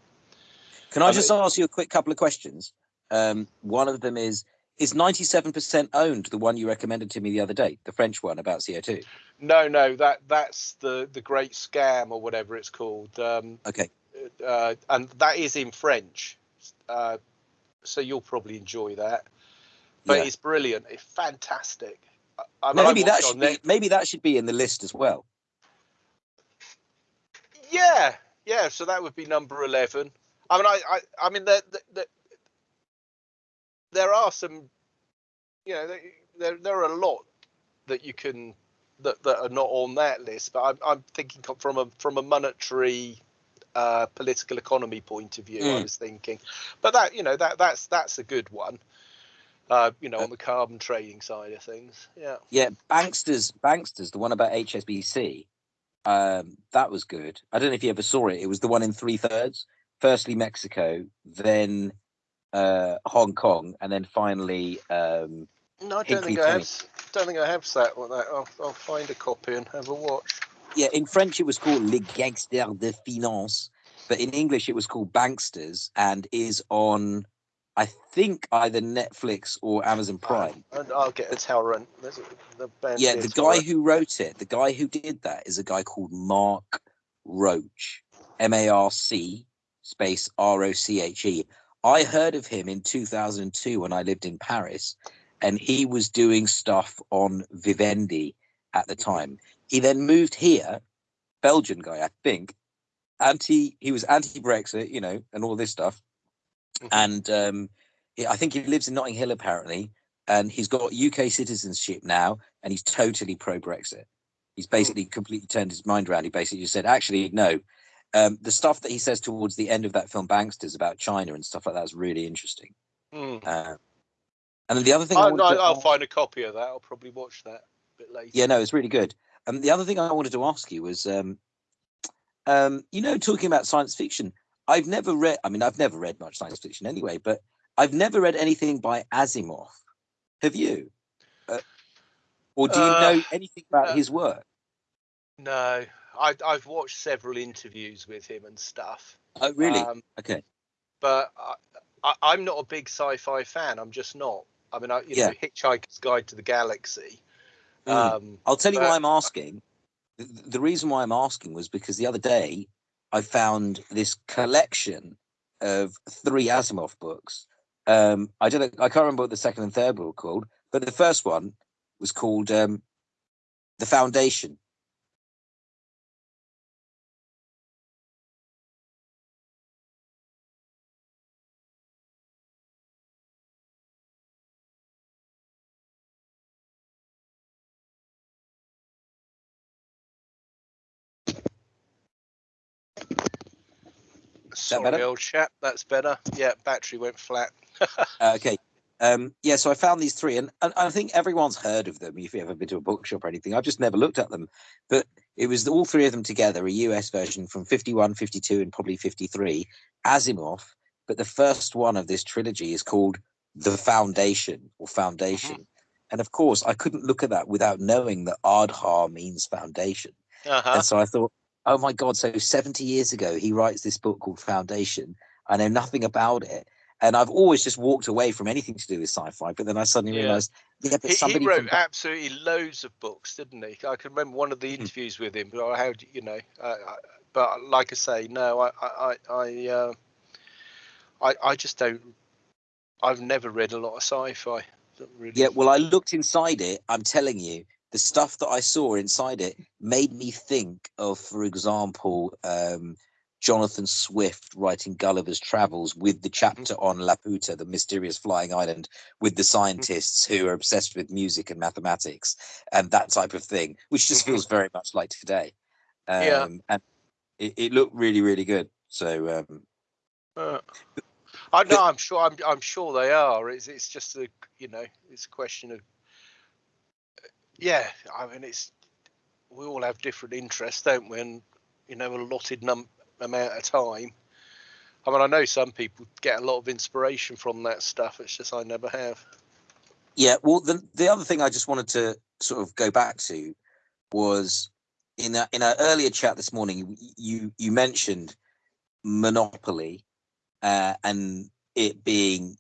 Can I I just mean- ask you a quick couple of questions? Um, one of them is Is 97% owned the one you recommended to me the other day, the French one about CO2? No, no, that that's the the Great Scam or whatever it's called. Um, Okay. uh, and that is in French, uh, so you'll probably enjoy that. But Yeah. it's brilliant. It's fantastic. I, mean, Maybe that should be maybe that should be in the list as well. Yeah, yeah. So that would be number eleven. I mean, I, I, I mean, there, there, there are some, you know, there, there are a lot that you can that, that are not on that list. But I'm, I'm thinking from a from a monetary, uh, political economy point of view. Mm. I was thinking, but that you know that that's that's a good one. Uh, you know, on the carbon trading side of things. Yeah. Yeah, Banksters, Banksters, the one about HSBC. Um, that was good. I don't know if you ever saw it. It was the one in three thirds. Firstly Mexico, then uh, Hong Kong, and then finally. Um, no, I don't think I have. Don't think I have sat with that. I'll, I'll find a copy and have a watch. Yeah, in French it was called Les Gangsters de Finance, but in English it was called Banksters, and is on, I think either Netflix or Amazon Prime. and I'll get a torrent. The yeah, the guy who wrote it, the guy who did that, is a guy called Marc Roche, M A R C space R O C H E. I heard of him in 2002 when I lived in Paris, and he was doing stuff on Vivendi at the time. He then moved here, Belgian guy, I think. Anti, he was anti-Brexit, you know, and all this stuff. Mm-hmm. And um, I think he lives in Notting Hill apparently, and he's got UK citizenship now, and he's totally pro-Brexit. He's hmm. basically completely turned his mind around. He basically just said, actually, no, um, the stuff that he says towards the end of that film Banksters about China and stuff like that is really interesting. Mm. Uh, and then the other thing I, will find a copy of that. I'll probably watch that a bit later. Yeah, no, it's really good. And um, the other thing I wanted to ask you was, um, um, you know, talking about science fiction. I've never read. I mean, I've never read much science fiction anyway, but I've never read anything by Asimov. Have you? Uh, or do you uh, know anything about uh, his work? No, I, I've watched several interviews with him and stuff. Oh, really? Um, okay. But I, I, am not a big sci-fi fan. I'm just not. I mean, I, you yeah. know, Hitchhiker's Guide to the Galaxy. Mm. Um, I'll tell you but, why I'm asking. The, the reason why I'm asking was because the other day I found this collection of three Asimov books. Um, I don't know, I can't remember what the second and third were called, but the first one was called um, The Foundation. Sorry, old chap. That's better. Yeah, battery went flat. uh, okay. Um, yeah, so I found these three, and, and, I think everyone's heard of them if you've ever been to a bookshop or anything. I've just never looked at them. But it was all three of them together, a US version from 51, 52, and probably 53, Asimov. But the first one of this trilogy is called The Foundation or Foundation. Mm-hmm. And of course, I couldn't look at that without knowing that Ardha means foundation. Uh-huh. And so I thought, oh my god so 70 years ago he writes this book called foundation i know nothing about it and i've always just walked away from anything to do with sci-fi but then i suddenly yeah. realized yeah but he, somebody he wrote from... absolutely loads of books didn't he i can remember one of the hmm. interviews mm. with him but how do you know uh, but like i say no i i i uh, I, I just don't i've never read a lot of sci-fi really... yeah well i looked inside it i'm telling you the stuff that I saw inside it made me think of, for example, um, Jonathan Swift writing Gulliver's Travels with the mm-hmm. chapter on Laputa, the mysterious flying island, with the mm-hmm. scientists who are obsessed with music and mathematics and that type of thing, which just feels mm-hmm. very much like today. Um, yeah. And it, it, looked really, really good. So, um, uh, I know. I'm sure. I'm. I'm sure they are. It's. It's just a. You know. It's a question of yeah, I mean, it's we all have different interests, don't we? And you know, a allotted num- amount of time. I mean, I know some people get a lot of inspiration from that stuff. It's just I never have. Yeah, well, the the other thing I just wanted to sort of go back to was in in an earlier chat this morning. You you mentioned Monopoly uh, and it being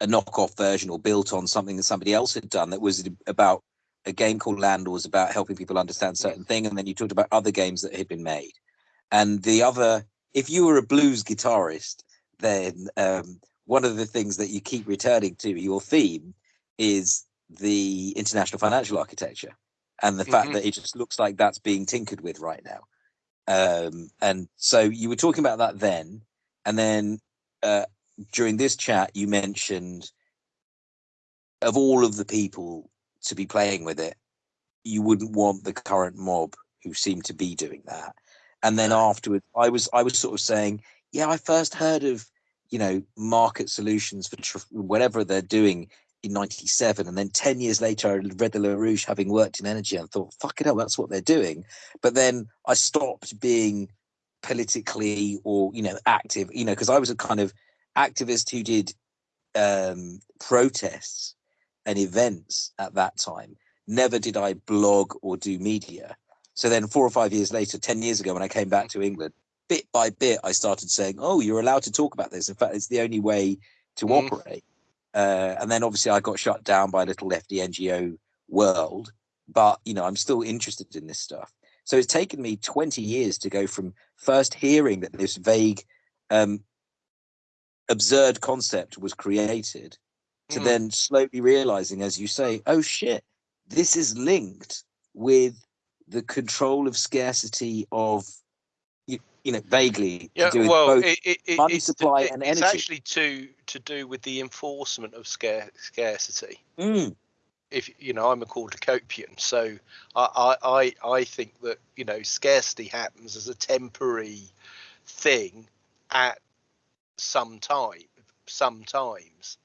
a knockoff version or built on something that somebody else had done that was about a game called Landlords about helping people understand certain thing, and then you talked about other games that had been made. And the other, if you were a blues guitarist, then um, one of the things that you keep returning to your theme is the international financial architecture and the mm-hmm. fact that it just looks like that's being tinkered with right now. Um, and so you were talking about that then, and then uh, during this chat, you mentioned of all of the people to be playing with it, you wouldn't want the current mob who seem to be doing that. And then afterwards, I was I was sort of saying, yeah, I first heard of you know market solutions for tr- whatever they're doing in 97 and then 10 years later i read the larouche having worked in energy and thought fuck it hell that's what they're doing but then i stopped being politically or you know active you know because i was a kind of activist who did um protests and events at that time never did i blog or do media so then four or five years later 10 years ago when i came back to england bit by bit i started saying oh you're allowed to talk about this in fact it's the only way to mm. operate uh, and then obviously I got shut down by a little lefty NGO world. But you know, I'm still interested in this stuff. So it's taken me 20 years to go from first hearing that this vague, um, absurd concept was created to mm. then slowly realizing, as you say, oh shit, this is linked with the control of scarcity of you you know, vaguely yeah, well, it, it, money supply and energy. It's actually to to do with the enforcement of scare, scarcity. Mm. If you know, I'm a cornucopian, so I, I I think that you know scarcity happens as a temporary thing at some time, sometimes,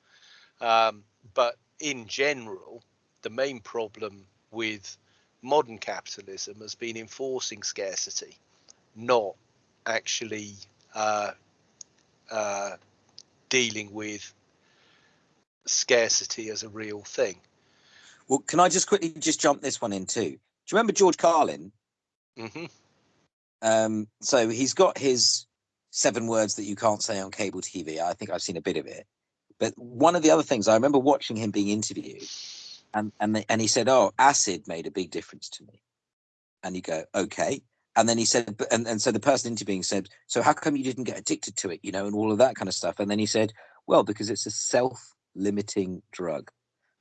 um, but in general, the main problem with modern capitalism has been enforcing scarcity, not actually uh, uh, dealing with scarcity as a real thing. Well, can I just quickly just jump this one in too? Do you remember George Carlin? Mm-hmm. Um, so he's got his seven words that you can't say on cable TV. I think I've seen a bit of it. But one of the other things I remember watching him being interviewed, and and the, and he said, "Oh, acid made a big difference to me." And you go, "Okay." and then he said and, and so the person interviewing said so how come you didn't get addicted to it you know and all of that kind of stuff? And then he said well because it's a self-limiting drug.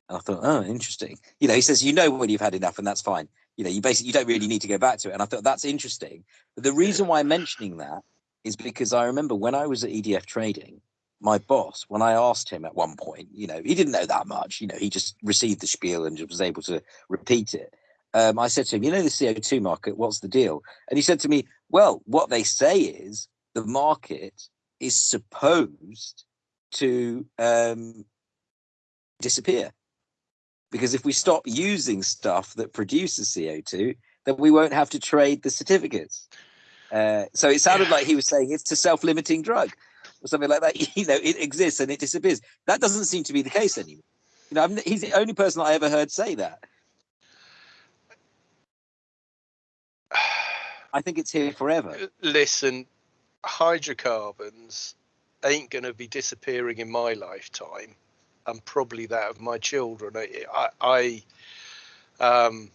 And i thought oh interesting. You know he says you know when you've had enough and that's fine. You know you basically you don't really need to go back to it. And i thought that's interesting. But the reason why i'm mentioning that is because i remember when i was at edf trading my boss when i asked him at one point you know he didn't know that much you know he just received the spiel and was able to repeat it um, I said to him, you know, the CO2 market, what's the deal? And he said to me, well, what they say is the market is supposed to um, disappear. Because if we stop using stuff that produces CO2, then we won't have to trade the certificates. Uh, so it sounded like he was saying it's a self-limiting drug or something like that. You know, it exists and it disappears. That doesn't seem to be the case anymore. You know, I'm, he's the only person I ever heard say that. I think it's here forever. Listen, hydrocarbons ain't going to be disappearing in my lifetime, and probably that of my children. I, I, um,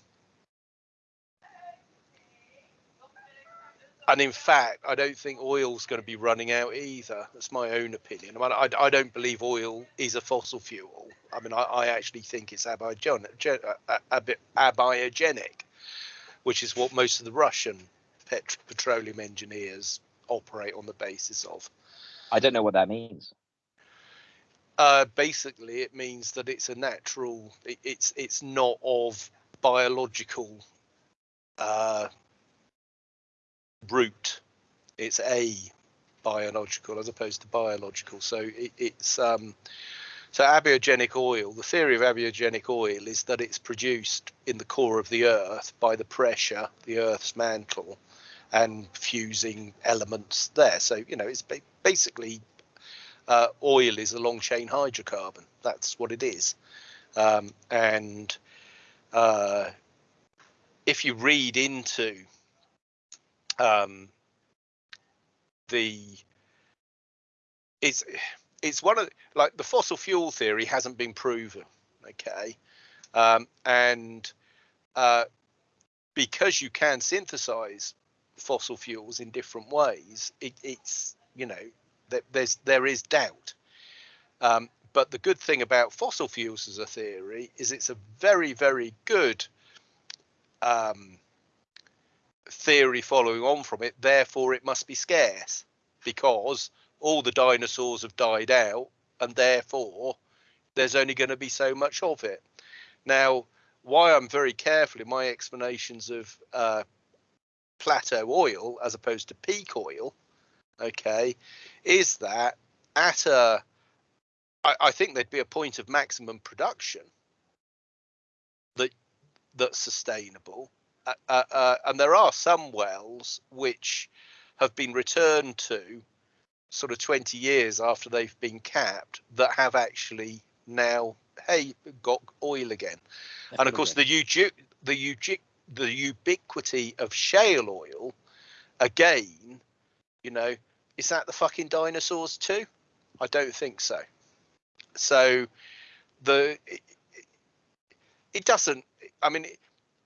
and in fact, I don't think oil's going to be running out either. That's my own opinion. I, mean, I, I don't believe oil is a fossil fuel. I mean, I, I actually think it's abiogenic, abiogenic, which is what most of the Russian pet- petroleum engineers operate on the basis of. I don't know what that means. Uh, basically, it means that it's a natural. It, it's it's not of biological uh, root. It's a biological as opposed to biological. So it, it's um, so abiogenic oil. The theory of abiogenic oil is that it's produced in the core of the Earth by the pressure, the Earth's mantle, and fusing elements there. So you know, it's basically uh, oil is a long chain hydrocarbon. That's what it is. Um, and uh, if you read into um, the it's it's one of like the fossil fuel theory hasn't been proven okay um, and uh, because you can synthesize fossil fuels in different ways, it, it's you know that there's there is doubt. Um, but the good thing about fossil fuels as a theory is it's a very very good um, theory following on from it, therefore it must be scarce because all the dinosaurs have died out and therefore there's only going to be so much of it. Now, why I'm very careful in my explanations of uh, plateau oil as opposed to peak oil, okay, is that at a, I, I think there'd be a point of maximum production that that's sustainable, uh, uh, uh, and there are some wells which have been returned to sort of 20 years after they've been capped that have actually now hey got oil again. And of course the the the ubiquity of shale oil again you know is that the fucking dinosaurs too? I don't think so. So the it, it doesn't i mean it,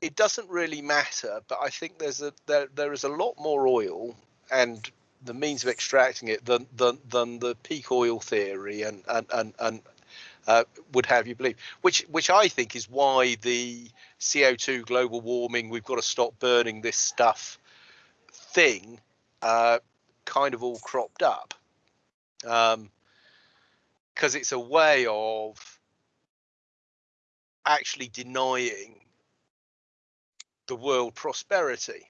it doesn't really matter but i think there's a there, there is a lot more oil and the means of extracting it than than, than the peak oil theory and and and, and uh, would have you believe, which which I think is why the CO2 global warming, we've got to stop burning this stuff thing, uh, kind of all cropped up, because um, it's a way of actually denying the world prosperity.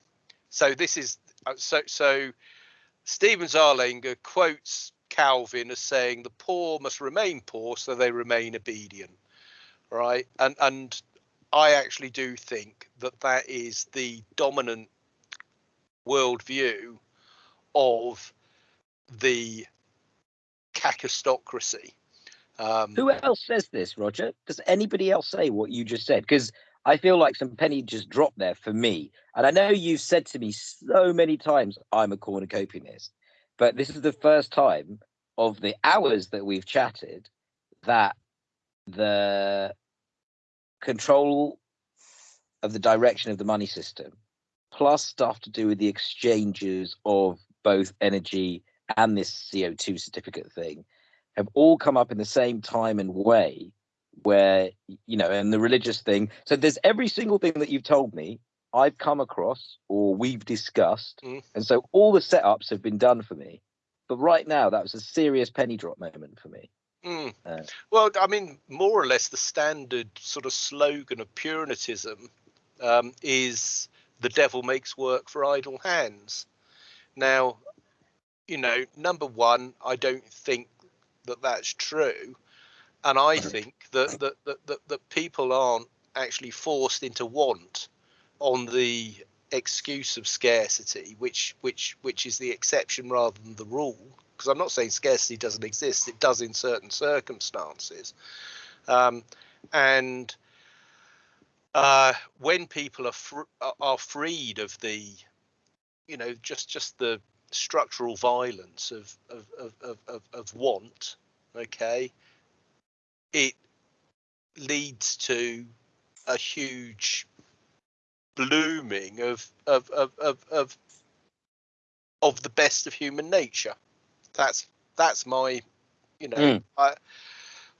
So this is uh, so so. Stephen Zarlenga quotes Calvin as saying the poor must remain poor so they remain obedient, right? And and I actually do think that that is the dominant worldview of the kakistocracy. Um, Who else says this, Roger? Does anybody else say what you just said? Because I feel like some penny just dropped there for me. And I know you've said to me so many times, I'm a cornucopianist. But this is the first time of the hours that we've chatted that the control of the direction of the money system, plus stuff to do with the exchanges of both energy and this CO2 certificate thing, have all come up in the same time and way where you know and the religious thing so there's every single thing that you've told me i've come across or we've discussed mm. and so all the setups have been done for me but right now, that was a serious penny drop moment for me. Mm. Uh, well, I mean, more or less, the standard sort of slogan of Puritanism um, is "the devil makes work for idle hands." Now, you know, number one, I don't think that that's true, and I think that that that, that, that people aren't actually forced into want on the excuse of scarcity, which which which is the exception rather than the rule. Because I'm not saying scarcity doesn't exist; it does in certain circumstances. Um, and uh, when people are fr- are freed of the, you know, just just the structural violence of of of of, of want, okay, it leads to a huge blooming of of of of of, of the best of human nature. That's that's my, you know, mm. I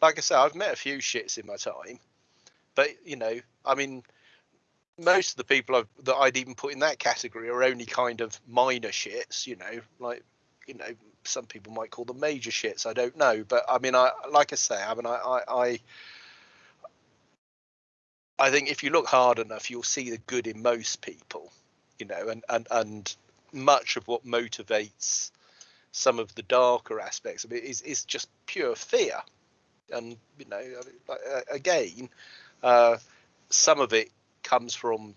like I said, I've met a few shits in my time, but you know, I mean, most of the people I've, that I'd even put in that category are only kind of minor shits. You know, like you know, some people might call them major shits. I don't know, but I mean, I like I say, I mean, I I, I I think if you look hard enough, you'll see the good in most people, you know, and and and much of what motivates some of the darker aspects of it is is just pure fear, and you know, again, uh, some of it comes from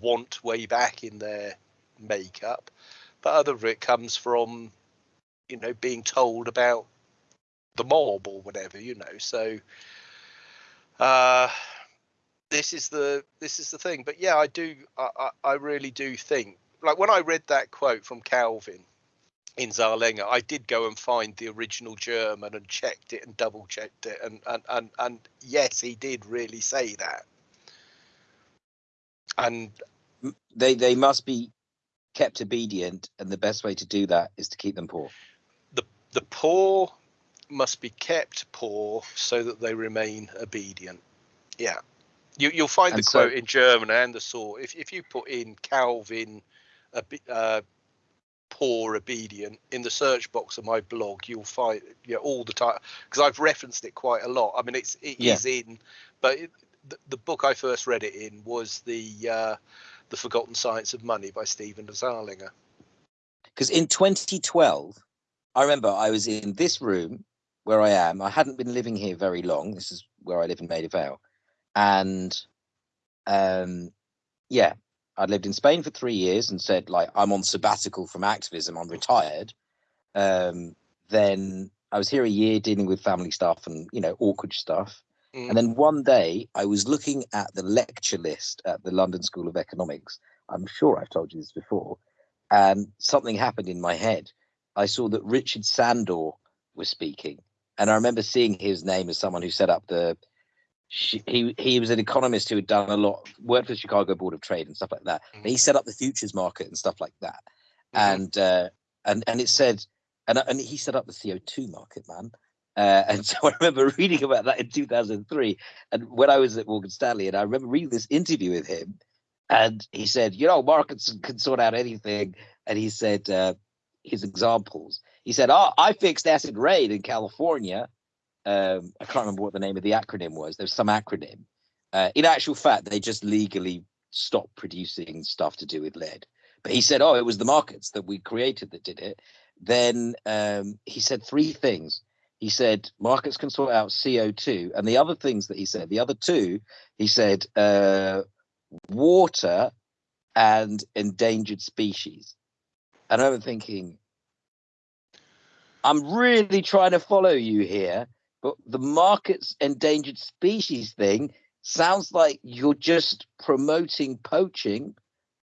want way back in their makeup, but other of it comes from, you know, being told about the mob or whatever, you know. So uh, this is the this is the thing. But yeah, I do. I, I really do think. Like when I read that quote from Calvin in Zarlenga, I did go and find the original German and checked it and double checked it, and and and and yes, he did really say that. And they they must be kept obedient, and the best way to do that is to keep them poor. The the poor must be kept poor so that they remain obedient. Yeah. You, you'll find And the so- quote in German and the sort. If if you put in Calvin, uh, poor obedient in the search box of my blog, you'll find yeah all the time because I've referenced it quite a lot. I mean, it's it is Yeah. in, but it, the, the book I first read it in was the uh, the Forgotten Science of Money by Stephen Zarlenga. because in 2012 i remember i was in this room where i am. I hadn't been living here very long. This is where i live in maida vale. And um yeah i'd lived in spain for three years and said like i'm on sabbatical from activism. I'm retired. Um then i was here a year dealing with family stuff and you know awkward stuff Mm. and then one day I was looking at the lecture list at the London School of Economics. I'm sure I've told you this before. And something happened in my head. I saw that Richard Sandor was speaking. And I remember seeing his name as someone who set up the. He he was an economist who had done a lot, worked for the Chicago Board of Trade and stuff like that. But he set up the futures market and stuff like that. Mhm. And uh, and and it said, and and he set up the CO two market, man. Uh, and so I remember reading about that in 2003, and when I was at Morgan Stanley, and I remember reading this interview with him, and he said, you know, markets can sort out anything, and he said uh, his examples. He said, oh, I fixed acid rain in California. Um, I can't remember what the name of the acronym was. There's some acronym. Uh, in actual fact, they just legally stopped producing stuff to do with lead. But he said, oh, it was the markets that we created that did it. Then um, he said three things he said markets can sort out CO2. And the other things that he said, the other two, he said uh, water and endangered species. And I'm thinking, I'm really trying to follow you here, but the markets endangered species thing sounds like you're just promoting poaching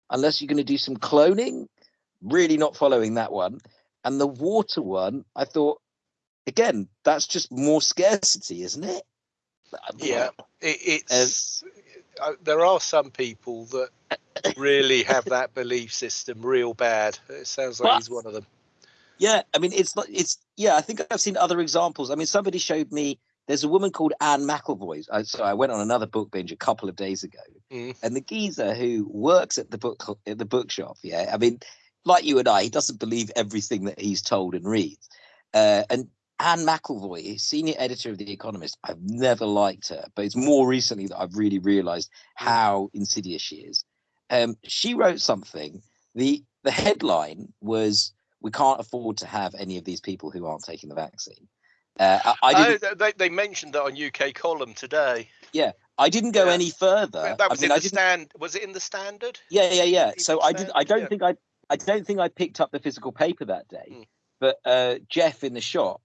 unless you're going to do some cloning. Really not following that one. And the water one, I thought, again, that's just more scarcity, isn't it? Yeah, it, it's uh, there are some people that really have that belief system real bad. It sounds like he's one of them. Yeah, I mean, it's not. It's yeah. I think I've seen other examples. I mean, somebody showed me. There's a woman called Anne McElvoy. I, so I went on another book binge a couple of days ago, Mm. and the geezer who works at the book at the bookshop. Yeah, I mean, like you and I, he doesn't believe everything that he's told and reads. Uh, and Anne McElvoy, senior editor of The Economist, I've never liked her, but it's more recently that I've really realised how insidious she is. Um, she wrote something. the The headline was we can't afford to have any of these people who aren't taking the vaccine. Uh, I, I Oh, they, they mentioned that on UK column today. Yeah, I didn't go yeah. any further. That- was I mean, in I the stand. Was it in the standard? Yeah, yeah, yeah. So I did. I don't yeah. think I. I don't think I picked up the physical paper that day. Mm. But uh, Jeff in the shop,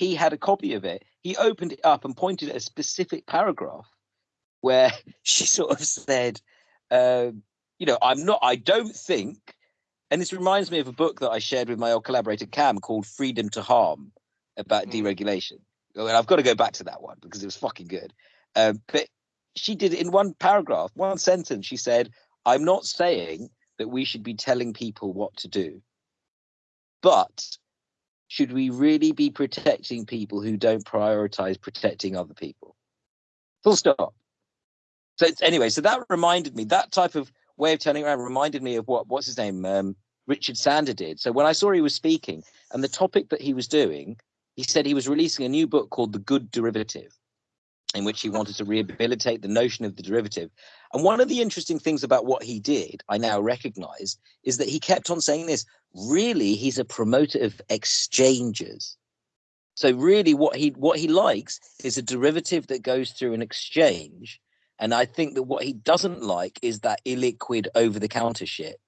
he had a copy of it. He opened it up and pointed at a specific paragraph where she sort of said, um, "You know, I'm not. I don't think." And this reminds me of a book that I shared with my old collaborator Cam called "Freedom to Harm" about Mm. deregulation. And I've got to go back to that one because it was fucking good. Um, but she did it in one paragraph, one sentence. She said, I'm not saying that we should be telling people what to do, but should we really be protecting people who don't prioritize protecting other people? Full stop. So anyway, so that reminded me that type of way of turning around reminded me of what what's his name um, Richard Sandor did. So when I saw he was speaking and the topic that he was doing, he said he was releasing a new book called The Good Derivative, in which he wanted to rehabilitate the notion of the derivative. And one of the interesting things about what he did, I now recognize, is that he kept on saying this. Really, he's a promoter of exchanges. So really, what he what he likes is a derivative that goes through an exchange. And I think that what he doesn't like is that illiquid over-the-counter shit.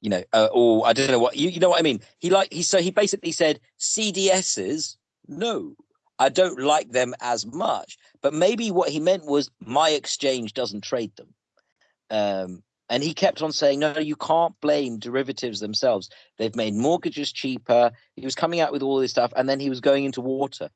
You know, uh, or I don't know what you, you know what I mean. He like he so he basically said CDSs. No, I don't like them as much. But maybe what he meant was my exchange doesn't trade them. Um, and he kept on saying, no, you can't blame derivatives themselves. They've made mortgages cheaper. He was coming out with all this stuff, and then he was going into water.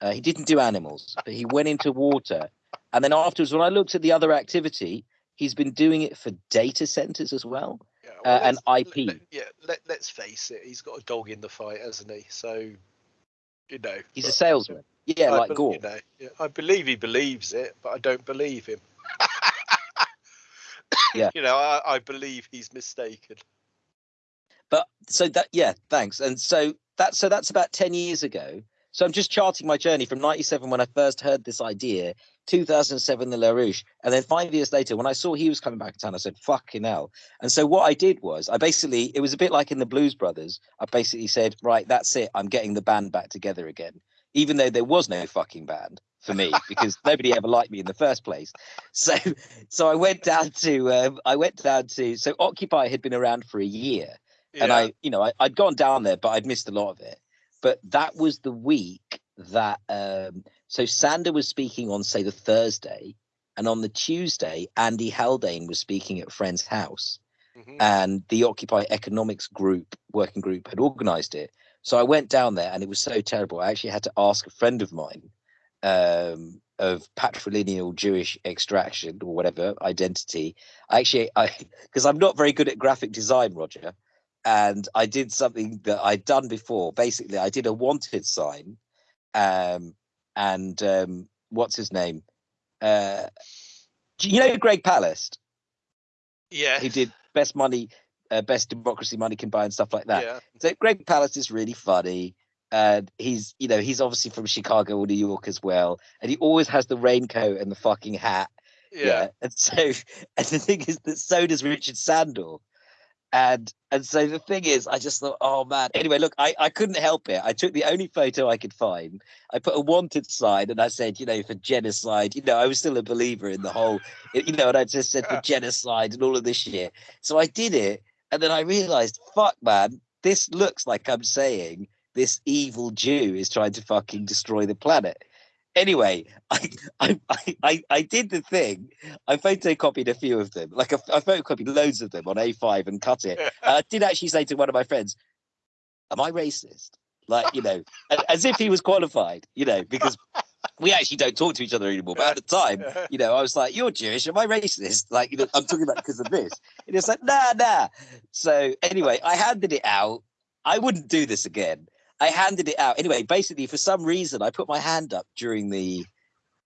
Uh, he didn't do animals, but he went into water. And then afterwards, when I looked at the other activity, he's been doing it for data centers as well. Yeah, Uh, and IP. let- yeah, let, let's face it. He's got a dog in the fight, hasn't he? So, you know. He's a salesman. Yeah, I like bel- Gore. You know, yeah, I believe he believes it, but I don't believe him. Yeah. you know, I, I believe he's mistaken. But so that yeah, thanks. And so that so that's about 10 years ago. So I'm just charting my journey from 97 when I first heard this idea, 2007 the LaRouche, and then five years later when I saw he was coming back to town, I said, fucking hell. And so what I did was I basically it was a bit like in the Blues Brothers. I basically said, right, that's it. I'm getting the band back together again. Even though there was no fucking band for me because nobody ever liked me in the first place. So so I went down to um, I went down to so Occupy had been around for a year Yeah. and I, you know, I, I'd gone down there, but I'd missed a lot of it. But that was the week that um so Sandor was speaking on say the Thursday, and on the Tuesday, Andy Haldane was speaking at a friend's house, Mhm. and the Occupy Economics Group working group had organized it. So I went down there, and it was so terrible. I actually had to ask a friend of mine um of patrilineal Jewish extraction or whatever identity. I actually I because I'm not very good at graphic design, Roger and I did something that I'd done before. Basically, I did a wanted sign, um, and um, what's his name? Uh, do you know Greg Palast, yeah. who did Best Money, uh, Best Democracy Money Can Buy, and stuff like that. Yeah. So Greg Palast is really funny. And he's, you know, he's obviously from Chicago or New York as well. And he always has the raincoat and the fucking hat. Yeah. And so, and the thing is that so does Richard Sandor. And and so the thing is, I just thought, oh man. Anyway, look, I, I couldn't help it. I took the only photo I could find. I put a wanted sign and I said, you know, for genocide. You know, I was still a believer in the whole, you know, and I just said for genocide and all of this shit. So I did it, and then I realized, fuck, man, this looks like I'm saying this evil Jew is trying to fucking destroy the planet. Anyway, I I, I, I, did the thing. I photocopied a few of them. Like I, I photocopied loads of them on A5 and cut it. Uh, I did actually say to one of my friends, "Am I racist?" Like you know, as if he was qualified. You know, because we actually don't talk to each other anymore. But at the time, you know, I was like, "You're Jewish. Am I racist?" Like, you know, I'm talking about because of this. And it's like, nah, nah. So anyway, I handed it out. I wouldn't do this again. I handed it out anyway. Basically, for some reason, I put my hand up during the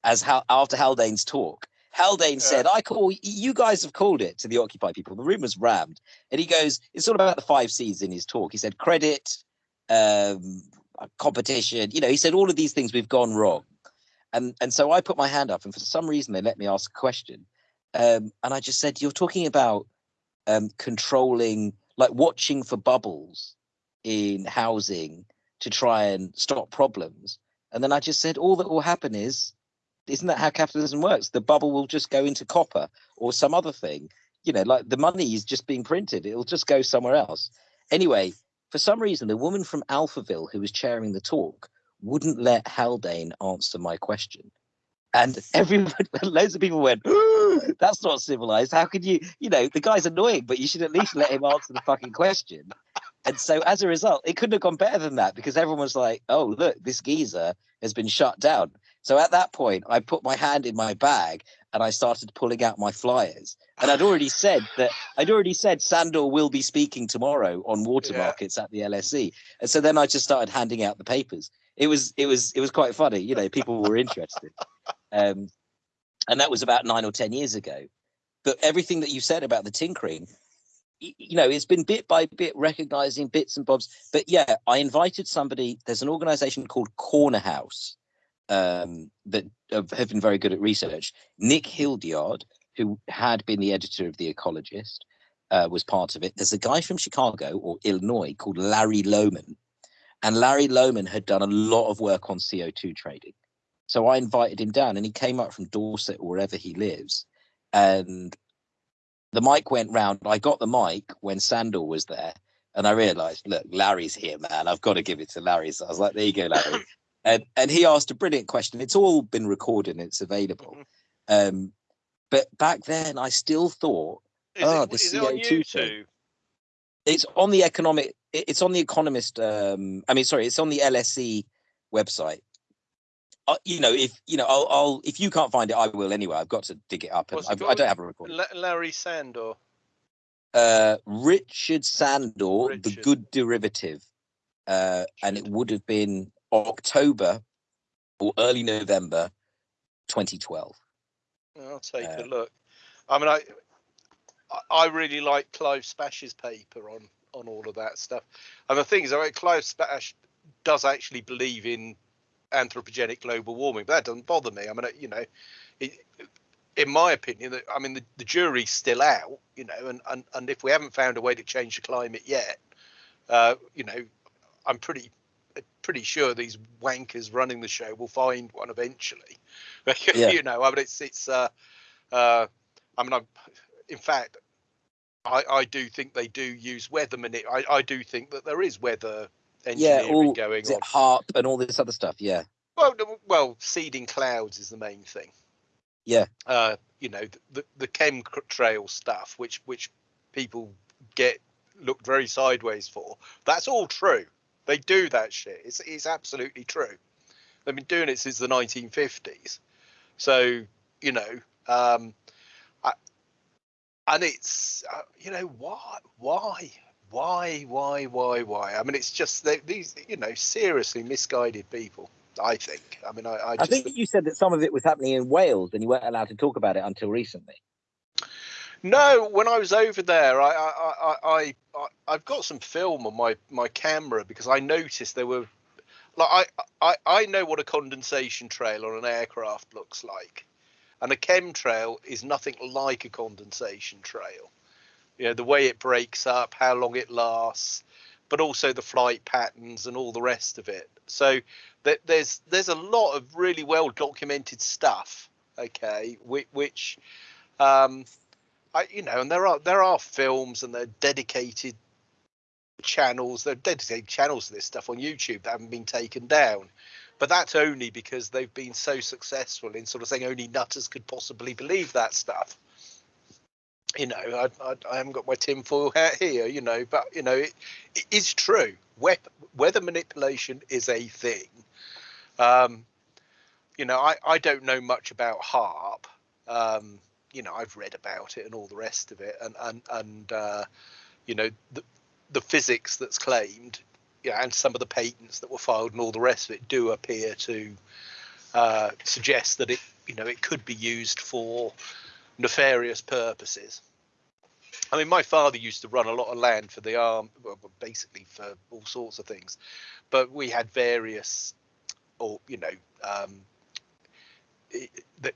as how after Haldane's talk. Haldane said, "I call you guys have called it to the Occupy people. The room was rammed." And he goes, "It's all about the five C's in his talk." He said, "Credit, um, competition." You know, he said all of these things we've gone wrong. And and so I put my hand up, and for some reason they let me ask a question. Um, and I just said, "You're talking about um, controlling, like watching for bubbles in housing to try and stop problems." And then I just said, "All that will happen is, isn't that how capitalism works? The bubble will just go into copper or some other thing. You know, like the money is just being printed; it'll just go somewhere else." Anyway, for some reason, the woman from Alphaville who was chairing the talk wouldn't let Haldane answer my question. And everyone, loads of people went, that's not civilized. How could you, you know, the guy's annoying, but you should at least let him answer the fucking question. And so as a result, it couldn't have gone better than that because everyone was like, oh, look, this geezer has been shut down. So at that point, I put my hand in my bag and I started pulling out my flyers. And I'd already said that I'd already said Sandor will be speaking tomorrow on water Yeah. markets at the LSE. And so then I just started handing out the papers. It was it was it was quite funny, you know, people were interested. Um, and that was about nine or ten years ago. But everything that you said about the tinkering, you know, it's been bit by bit recognizing bits and bobs. But yeah, I invited somebody. There's an organization called Corner House um, that have been very good at research. Nick Hildyard, who had been the editor of The Ecologist, uh, was part of it. There's a guy from Chicago or Illinois called Larry Lohmann. And Larry Lohmann had done a lot of work on CO2 trading. So I invited him down and he came up from Dorset or wherever he lives. And the mic went round. I got the mic when Sandor was there. And I realized, look, Larry's here, man. I've got to give it to Larry. So I was like, there you go, Larry. and, and he asked a brilliant question. It's all been recorded and it's available. Mhm. Um, but back then, I still thought Is, Oh, it, the is on CO2 thing. YouTube? it's on the economic it's on the economist um i mean sorry it's on the lse website uh, you know if you know I'll, I'll if you can't find it i will anyway. I've got to dig it up and it i don't have a recording La- Larry Sandor. uh richard sandor the good derivative. Uh and it would have been october or early november 2012 I'll take a Uh, look. I mean, I I really like Clive Spash's paper on on all of that stuff. And the thing is, I mean, Clive Spash does actually believe in anthropogenic global warming, but that doesn't bother me. I mean, you know, it, in my opinion, I mean, the, the jury's still out, you know, and, and and if we haven't found a way to change the climate yet, uh, you know, I'm pretty pretty sure these wankers running the show will find one eventually. Yeah. you know, I mean, it's it's. Uh, uh, I mean, I'm, in fact, I, I do think they do use weather manip. I, I do think that there is weather engineering yeah, all, going on. HAARP and all this other stuff. Yeah. Well, well, seeding clouds is the main thing. Yeah. Uh, you know, the the chemtrail stuff, which which people get looked very sideways for. That's all true. They do that shit. It's it's absolutely true. They've been doing it since the 1950s. So you know, um, and it's uh, you know why why why why why why? I mean it's just they, these you know seriously misguided people i think. I mean i I, I think you said that some of it was happening in wales and you weren't allowed to talk about it until recently. No when i was over there i i i, I i've got some film on my my camera because i noticed there were like I, I i know what a condensation trail on an aircraft looks like. And a chemtrail is nothing like a condensation trail. You know, the way it breaks up, how long it lasts, but also the flight patterns and all the rest of it. So th- there's there's a lot of really well documented stuff. Okay, which, which um, I, you know, and there are there are films and they're dedicated channels. They're dedicated channels to this stuff on YouTube that haven't been taken down but that's only because they've been so successful in sort of saying only nutters could possibly believe that stuff. You know, I, I, I haven't got my tinfoil hat here, you know, but you know, it, it is true. weather manipulation is a thing. Um, you know, I, I don't know much about HAARP. Um, you know, I've read about it and all the rest of it, and and and uh, you know, the the physics that's claimed yeah, and some of the patents that were filed and all the rest of it do appear to uh, suggest that it, you know, it could be used for nefarious purposes. I mean, my father used to run a lot of land for the arm, well, basically for all sorts of things, but we had various, or you know, um, the,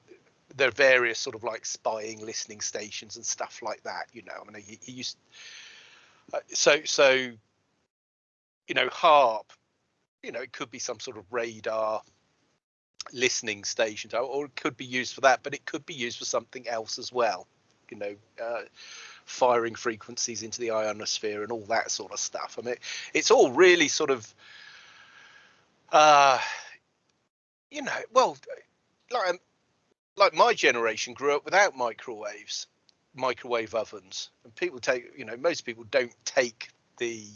there are various sort of like spying, listening stations and stuff like that. You know, I mean, he, he used. Uh, so so you know, HAARP. you know, it could be some sort of radar listening station, or it could be used for that, but it could be used for something else as well. You know, uh, firing frequencies into the ionosphere and all that sort of stuff. I mean, it's all really sort of, uh, you know, well, like um, like my generation grew up without microwaves, microwave ovens, and people take, you know, most people don't take the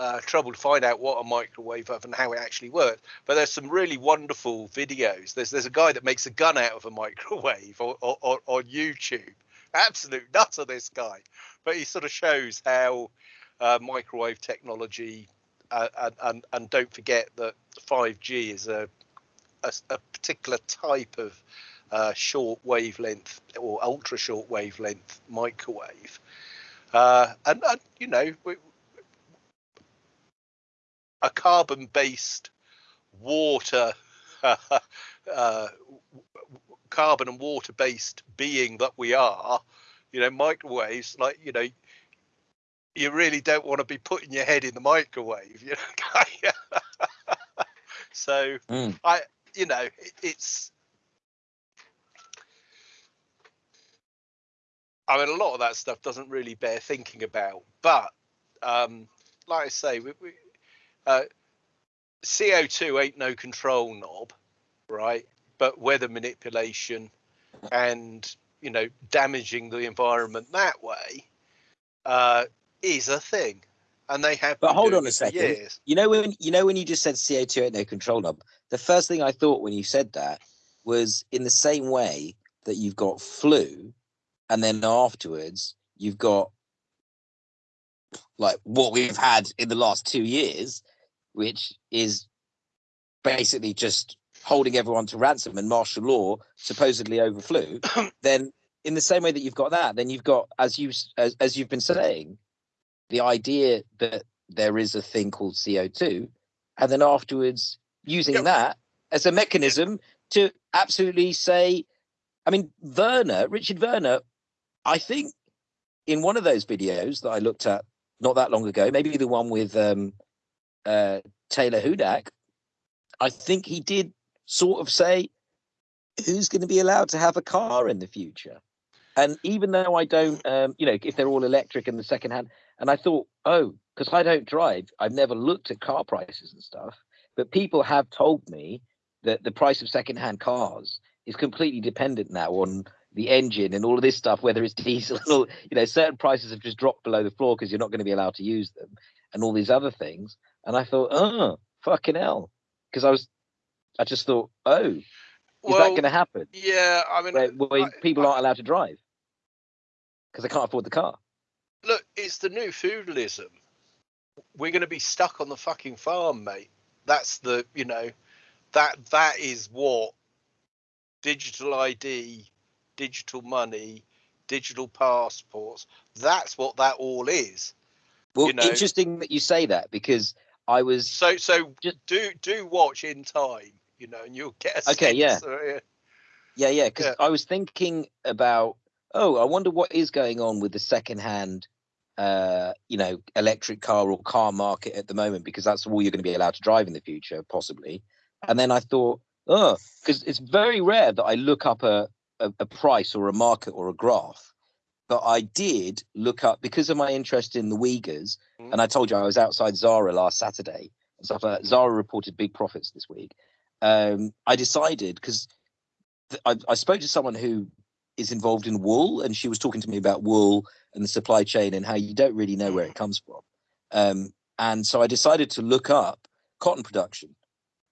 uh, trouble to find out what a microwave oven and how it actually works. But there's some really wonderful videos. There's there's a guy that makes a gun out of a microwave or, or, or on YouTube. Absolute nutter, this guy. But he sort of shows how uh, microwave technology, uh, and, and and don't forget that 5G is a a, a particular type of uh, short wavelength or ultra short wavelength microwave. Uh, and, and, you know, we, a carbon based water uh, carbon and water based being that we are you know microwaves like you know you really don't want to be putting your head in the microwave you know so mm. i you know it's i mean a lot of that stuff doesn't really bear thinking about but um like i say we, we uh, CO2 ain't no control knob, right? But weather manipulation and you know damaging the environment that way uh, is a thing, and they have. But hold on a second. Years. You know when you know when you just said CO2 ain't no control knob. The first thing I thought when you said that was in the same way that you've got flu, and then afterwards you've got like what we've had in the last two years, which is basically just holding everyone to ransom and martial law supposedly overflew, then in the same way that you've got that, then you've got, as you as, as you've been saying, the idea that there is a thing called CO2, and then afterwards using yep. that as a mechanism to absolutely say, I mean, Werner, Richard Werner, I think in one of those videos that I looked at not that long ago, maybe the one with um, uh, Taylor Hudak, I think he did sort of say, who's going to be allowed to have a car in the future? And even though I don't, um, you know, if they're all electric and the second hand, and I thought, oh, because I don't drive, I've never looked at car prices and stuff. But people have told me that the price of second-hand cars is completely dependent now on the engine and all of this stuff, whether it's diesel, or, you know, certain prices have just dropped below the floor because you're not going to be allowed to use them, and all these other things. And I thought, oh, fucking hell, because I was, I just thought, oh, is well, that going to happen? Yeah, I mean, where, where I, people aren't allowed to drive because they can't afford the car. Look, it's the new feudalism. We're going to be stuck on the fucking farm, mate. That's the, you know, that that is what digital ID, digital money, digital passports. That's what that all is. Well, you know? interesting that you say that because I was so so. Just do do watch in time, you know, and you'll get okay. Yeah. yeah, yeah, Because yeah. I was thinking about oh, I wonder what is going on with the second-hand, uh, you know, electric car or car market at the moment because that's all you're going to be allowed to drive in the future, possibly. And then I thought, oh, because it's very rare that I look up a, a, a price or a market or a graph. But I did look up because of my interest in the Uyghurs, mm. and I told you I was outside Zara last Saturday and stuff. Like Zara reported big profits this week. Um, I decided because I, I spoke to someone who is involved in wool, and she was talking to me about wool and the supply chain and how you don't really know where it comes from. Um, and so I decided to look up cotton production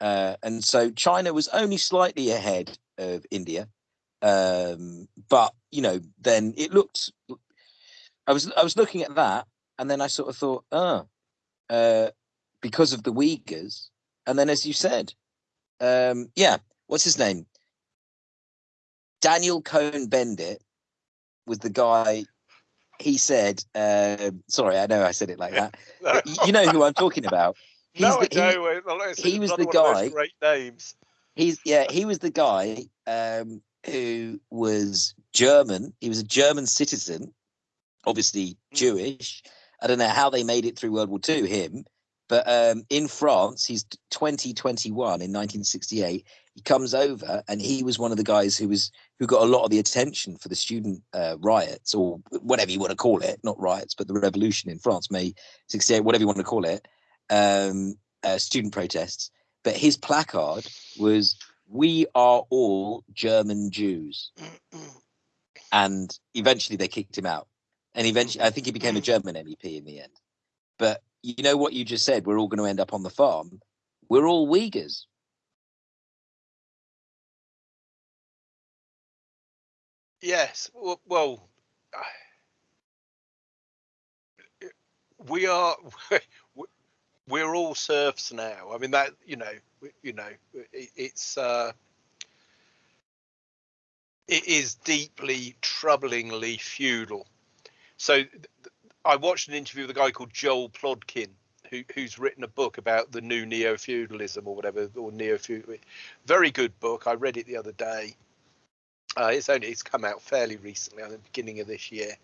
uh, and so China was only slightly ahead of India. Um, but you know, then it looked. I was I was looking at that, and then I sort of thought, oh, uh, because of the Uyghurs, and then as you said, um, yeah, what's his name? Daniel Cohn-Bendit was the guy. He said, uh, "Sorry, I know I said it like that. you know who I'm talking about." He's no, the, I know. He, he was the guy. Great names. He's yeah. He was the guy um, who was German. He was a German citizen, obviously mm. Jewish. I don't know how they made it through World War II. Him, but um, in France, he's 2021 in 1968. He comes over, and he was one of the guys who was who got a lot of the attention for the student uh, riots, or whatever you want to call it, not riots, but the revolution in France, May 68, whatever you want to call it um, uh, student protests, but his placard was "We are all German Jews," and eventually they kicked him out. And eventually, I think he became a mm. German MEP in the end. But you know what you just said? We're all going to end up on the farm. We're all Uyghurs. Yes. Well, well we are we're all serfs now. I mean that you know you know it, it's uh, it is deeply troublingly feudal. So I watched an interview with a guy called Joel Plodkin. Who, who's written a book about the new neo feudalism or whatever or neo feudal very good book i read it the other day uh, it's only it's come out fairly recently at the beginning of this year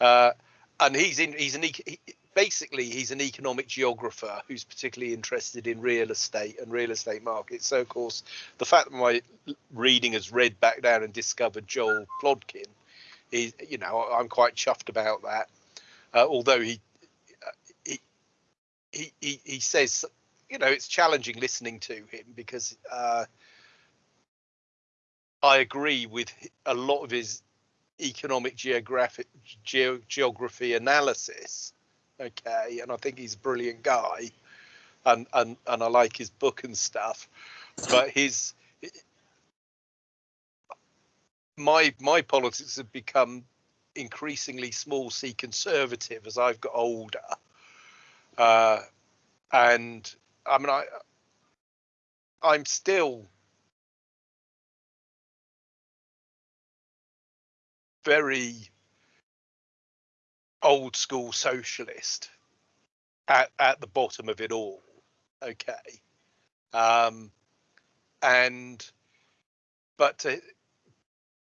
uh, and he's in he's an he, basically he's an economic geographer who's particularly interested in real estate and real estate markets. So of course, the fact that my reading has read back down and discovered Joel Plodkin is, you know, I'm quite chuffed about that. Uh, although he, he he he he says, you know, it's challenging listening to him because uh, I agree with a lot of his economic geographic ge- geography analysis okay, and I think he's a brilliant guy, and and and I like his book and stuff, but his my my politics have become increasingly small c conservative as I've got older, uh, and I mean I I'm still very old school socialist at, at the bottom of it all. Okay. Um, and but to,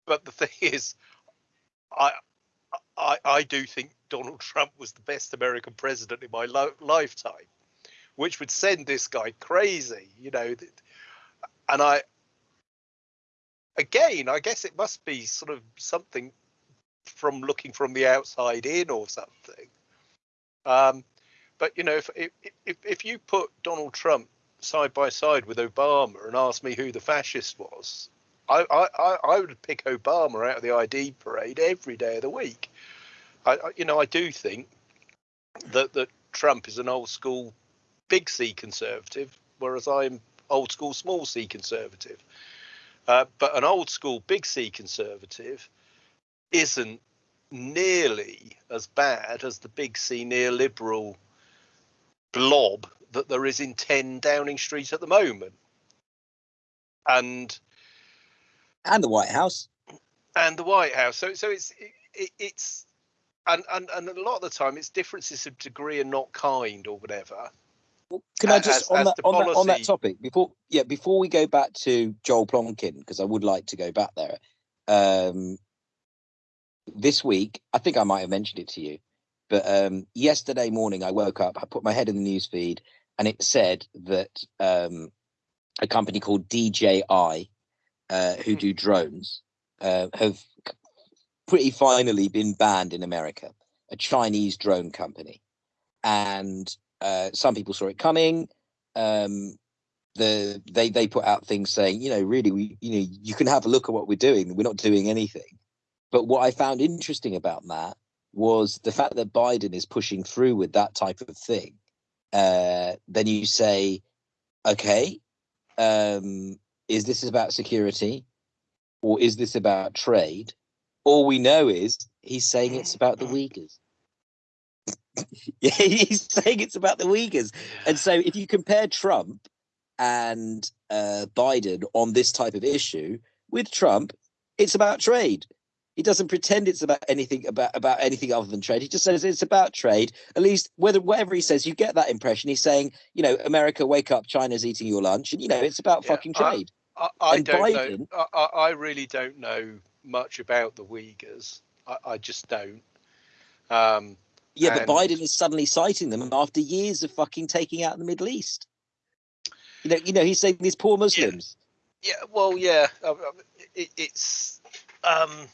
but the thing is, I, I I do think Donald Trump was the best American president in my lo- lifetime, which would send this guy crazy, you know. And I, again, I guess it must be sort of something from looking from the outside in or something. Um, but you know, if if if you put Donald Trump side by side with Obama and ask me who the fascist was, I I I would pick Obama out of the ID parade every day of the week. I you know I do think that that Trump is an old school big C conservative, whereas I'm old school small C conservative. Uh, but an old school big C conservative isn't nearly as bad as the big C neoliberal blob that there is in 10 Downing Street at the moment. And and the White House. And the White House. So so it's it, it, it's and, and and a lot of the time it's differences of degree and not kind or whatever. Well, can I just as, on, as that, on, that, on that topic before yeah before we go back to Joel Plonkin because I would like to go back there. Um, this week, I think I might have mentioned it to you, but um, yesterday morning I woke up, I put my head in the news feed, and it said that um, a company called DJI, uh, who hmm. do drones, uh, have pretty finally been banned in America. A Chinese drone company, and uh, some people saw it coming. Um, the they they put out things saying, you know, really, we you know, you can have a look at what we're doing. We're not doing anything. But what I found interesting about that was the fact that Biden is pushing through with that type of thing. Uh, then you say, okay, um, is this about security or is this about trade? All we know is he's saying it's about the Uyghurs. yeah, he's saying it's about the Uyghurs. And so if you compare Trump and uh, Biden on this type of issue, with Trump, it's about trade. He doesn't pretend it's about anything about about anything other than trade. He just says it's about trade. At least whether whatever he says, you get that impression. He's saying, you know, America, wake up, China's eating your lunch, and you know, it's about yeah, fucking trade. I, I, I don't Biden, know. I, I really don't know much about the Uyghurs. I, I just don't. Um, yeah, and... but Biden is suddenly citing them after years of fucking taking out the Middle East. You know, you know, he's saying these poor Muslims. Yeah, yeah well, yeah, it, it's. Um,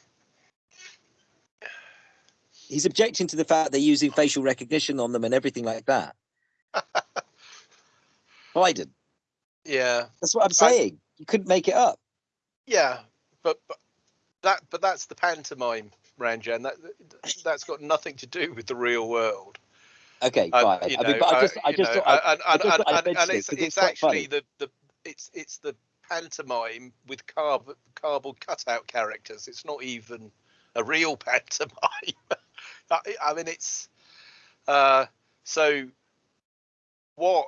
he's objecting to the fact they're using facial recognition on them and everything like that. Biden. Yeah, that's what I'm saying. I, you couldn't make it up. Yeah, but, but that but that's the pantomime, Ranjan. That that's got nothing to do with the real world. Okay, uh, fine. I mean, but I just, I just, thought, and, and, and, and, it's, it's, it's actually the, the it's it's the pantomime with carb cardboard cutout characters. It's not even a real pantomime. I mean, it's uh, so. What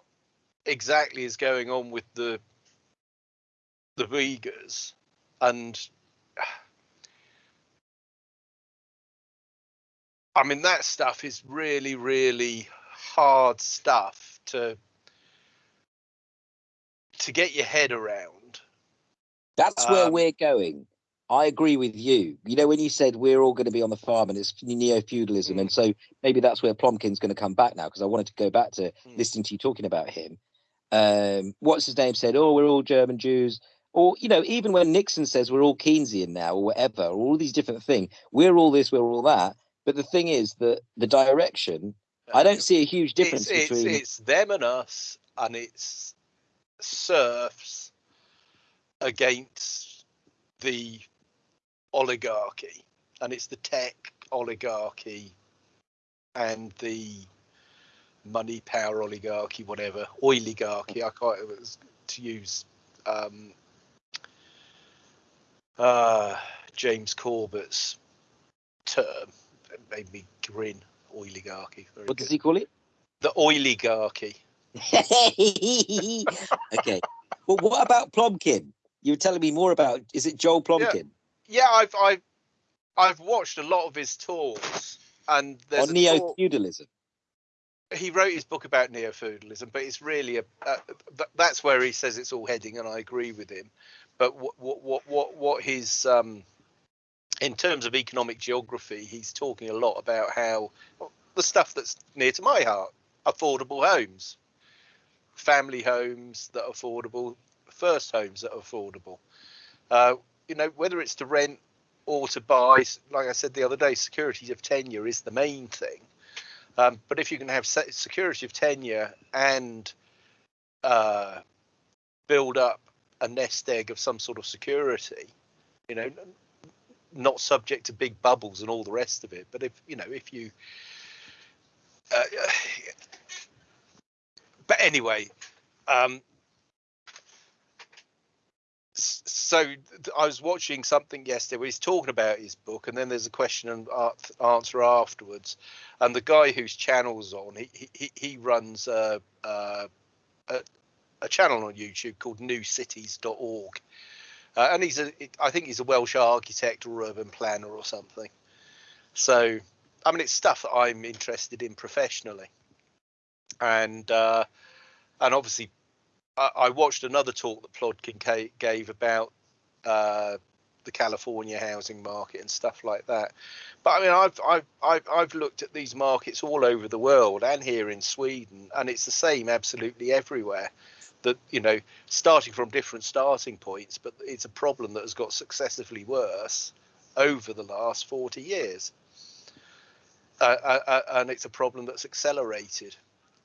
exactly is going on with the the Uyghurs and I mean that stuff is really really hard stuff to to get your head around. That's um, where we're going. I agree with you. You know, when you said we're all going to be on the farm and it's neo feudalism, mm. and so maybe that's where Plonkin's going to come back now because I wanted to go back to mm. listening to you talking about him. Um, what's his name said? Oh, we're all German Jews. Or, you know, even when Nixon says we're all Keynesian now or whatever, or all these different things, we're all this, we're all that. But the thing is that the direction, I don't see a huge difference it's, between. It's, it's them and us, and it's serfs against the oligarchy, and it's the tech oligarchy and the money power oligarchy, whatever oligarchy. I can't to use um, uh, James Corbett's term. It made me grin. Oligarchy. Very what good. does he call it? The oligarchy. okay. Well, what about Plomkin? You were telling me more about. Is it Joel Plomkin? Yeah, I've, I've, I've watched a lot of his talks, and there's on neo feudalism. he wrote his book about neo-feudalism, but it's really a uh, th- that's where he says it's all heading, and I agree with him. But what what what what, what his um, in terms of economic geography, he's talking a lot about how the stuff that's near to my heart, affordable homes, family homes that are affordable, first homes that are affordable. Uh, you know, whether it's to rent or to buy, like I said the other day, security of tenure is the main thing. Um, but if you can have se- security of tenure and uh, build up a nest egg of some sort of security, you know, not subject to big bubbles and all the rest of it. But if you know, if you, uh, but anyway, um, so I was watching something yesterday where he's talking about his book, and then there's a question and answer afterwards. And the guy whose channel's on, he he- he, runs a, a a a channel on YouTube called newcities.org. Uh, and he's a, I think he's a Welsh architect or urban planner or something. So, I mean, it's stuff that I'm interested in professionally. And uh, and obviously, I, watched another talk that Plodkin gave about uh, the California housing market and stuff like that. But I mean, I've, I've I've I've looked at these markets all over the world and here in Sweden, and it's the same absolutely everywhere. That you know, starting from different starting points, but it's a problem that has got successively worse over the last 40 years. Uh, uh, uh, and it's a problem that's accelerated.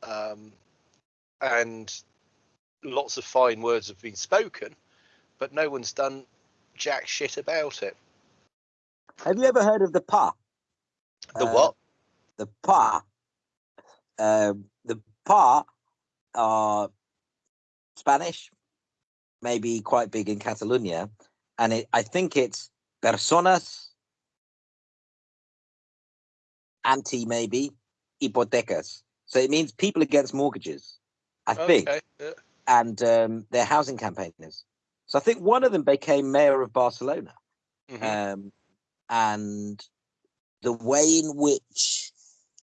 Um, and lots of fine words have been spoken, but no one's done jack shit about it. Have you ever heard of the PAH? The Uh, what? The PAH. Um, the PAH are Spanish, maybe quite big in Catalonia, and it, I think it's personas anti maybe hipotecas. So it means people against mortgages. I think. Yeah. And um, they're housing campaigners. So I think one of them became mayor of Barcelona, Mhm. um, and the way in which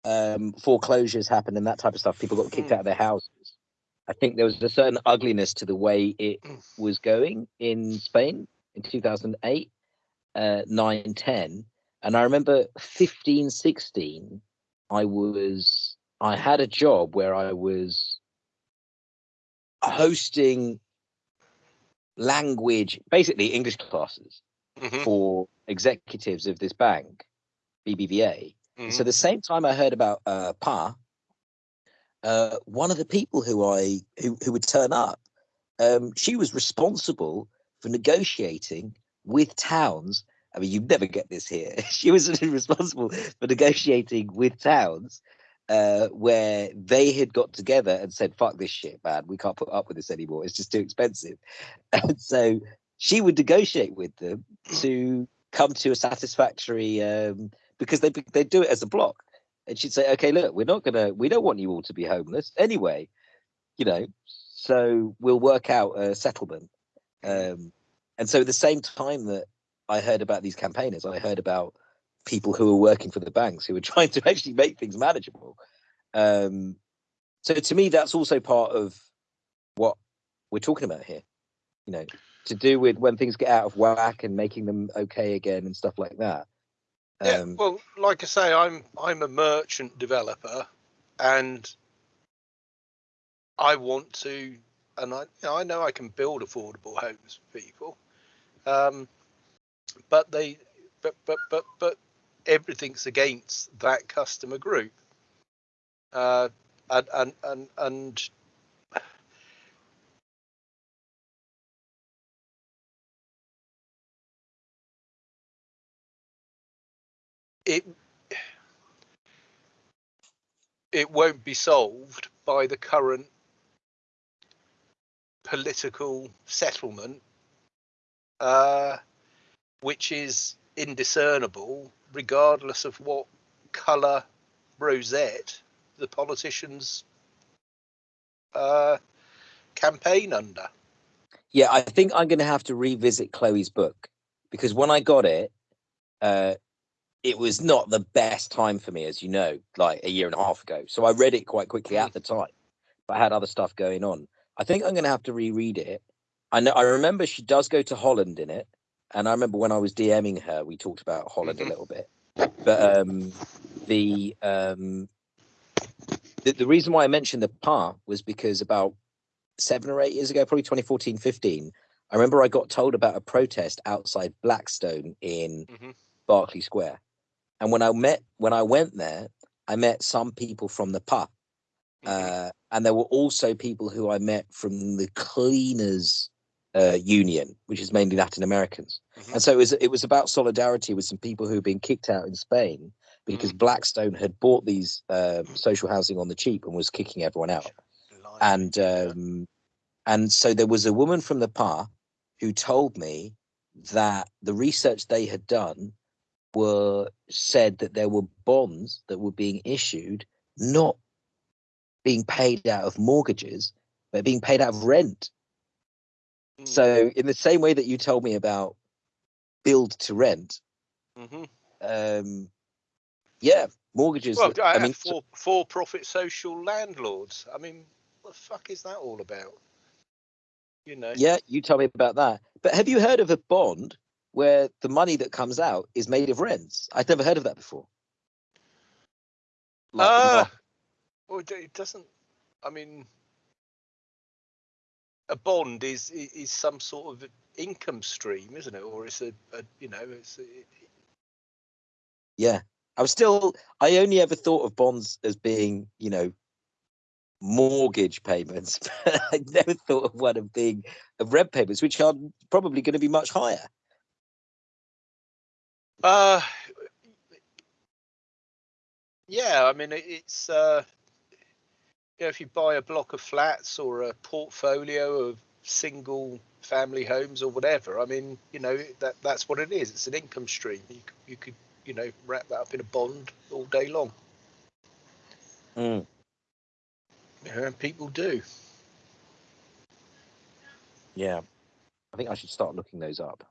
um, foreclosures happened and that type of stuff, people got kicked Mm. out of their houses. I think there was a certain ugliness to the way it Mm. was going in Spain in 2008, uh, 9, 10. And I remember 15, 16, I was, I had a job where I was hosting language, basically English classes Mhm. for executives of this bank, BBVA. Mhm. So the same time I heard about uh, PAH, uh, one of the people who I who who would turn up, um, she was responsible for negotiating with towns. I mean, you'd never get this here. she was responsible for negotiating with towns uh, where they had got together and said, "Fuck this shit, man. We can't put up with this anymore. It's just too expensive." And so she would negotiate with them to come to a satisfactory um, because they they do it as a block. And she'd say, "Okay, look, we're not gonna, we don't want you all to be homeless anyway, you know. So we'll work out a settlement." Um, and so at the same time that I heard about these campaigners, I heard about people who were working for the banks who were trying to actually make things manageable. Um, so to me, that's also part of what we're talking about here. You know, to do with when things get out of whack and making them okay again and stuff like that. Yeah, Um, well, like I say, I'm I'm a merchant developer, and I want to, and I you know, I know I can build affordable homes for people, um, but they, but but but but everything's against that customer group, uh, and and and and. It it won't be solved by the current political settlement, uh, which is indiscernible regardless of what colour rosette the politicians uh, campaign under. Yeah, I think I'm going to have to revisit Chloe's book because when I got it, uh, it was not the best time for me, as you know, like a year and a half ago. So I read it quite quickly at the time, but I had other stuff going on. I think I'm going to have to reread it. I know. I remember she does go to Holland in it, and I remember when I was DMing her, we talked about Holland Mhm. a little bit. But um, the um, the, the reason why I mentioned the part was because about seven or eight years ago, probably 2014, 15, I remember I got told about a protest outside Blackstone in Mhm. Berkeley Square. And when I met when I went there, I met some people from the pub. Mhm. Uh, and there were also people who I met from the cleaners uh, union, which is mainly Latin Americans. Mhm. And so it was it was about solidarity with some people who had been kicked out in Spain because Mm-hmm. Blackstone had bought these uh, social housing on the cheap and was kicking everyone out Blimey, and um, and so there was a woman from the PAH who told me that the research they had done were said that there were bonds that were being issued not being paid out of mortgages but being paid out of rent Mm. so in the same way that you told me about build to rent Mhm. um yeah mortgages Well, that- I, i mean for for-profit social landlords. I mean, what the fuck is that all about? You know. Yeah, you tell me about that. But have you heard of a bond where the money that comes out is made of rents? I'd never heard of that before. Like Uh, well, it doesn't. I mean, a bond is is some sort of income stream, isn't it? Or it's a, a you know, it's a, yeah, I was still. I only ever thought of bonds as being, you know, mortgage payments. But I never thought of one of being of rent payments, which are probably going to be much higher. Uh, yeah, I mean, it, it's, uh, you know, if you buy a block of flats or a portfolio of single family homes or whatever, I mean, you know, that that's what it is. It's an income stream. You, you could, you know, wrap that up in a bond all day long. Mm. You know, and people do. Yeah, I think I should start looking those up.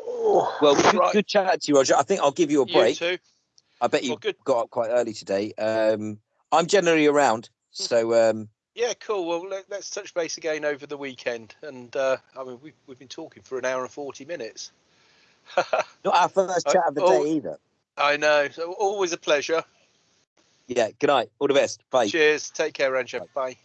Oh, Well, good, right. good chat to you, Roger. I think I'll give you a You break. too. I bet you Well, got up quite early today. Um, I'm generally around, so um, Yeah, cool. Well, let, let's touch base again over the weekend. And uh, I mean, we've, we've been talking for an hour and 40 minutes. not our first Uh, chat of the oh. day either. I know. So always a pleasure. Yeah. Good night. All the best. Bye. Cheers. Take care, Roger. Bye.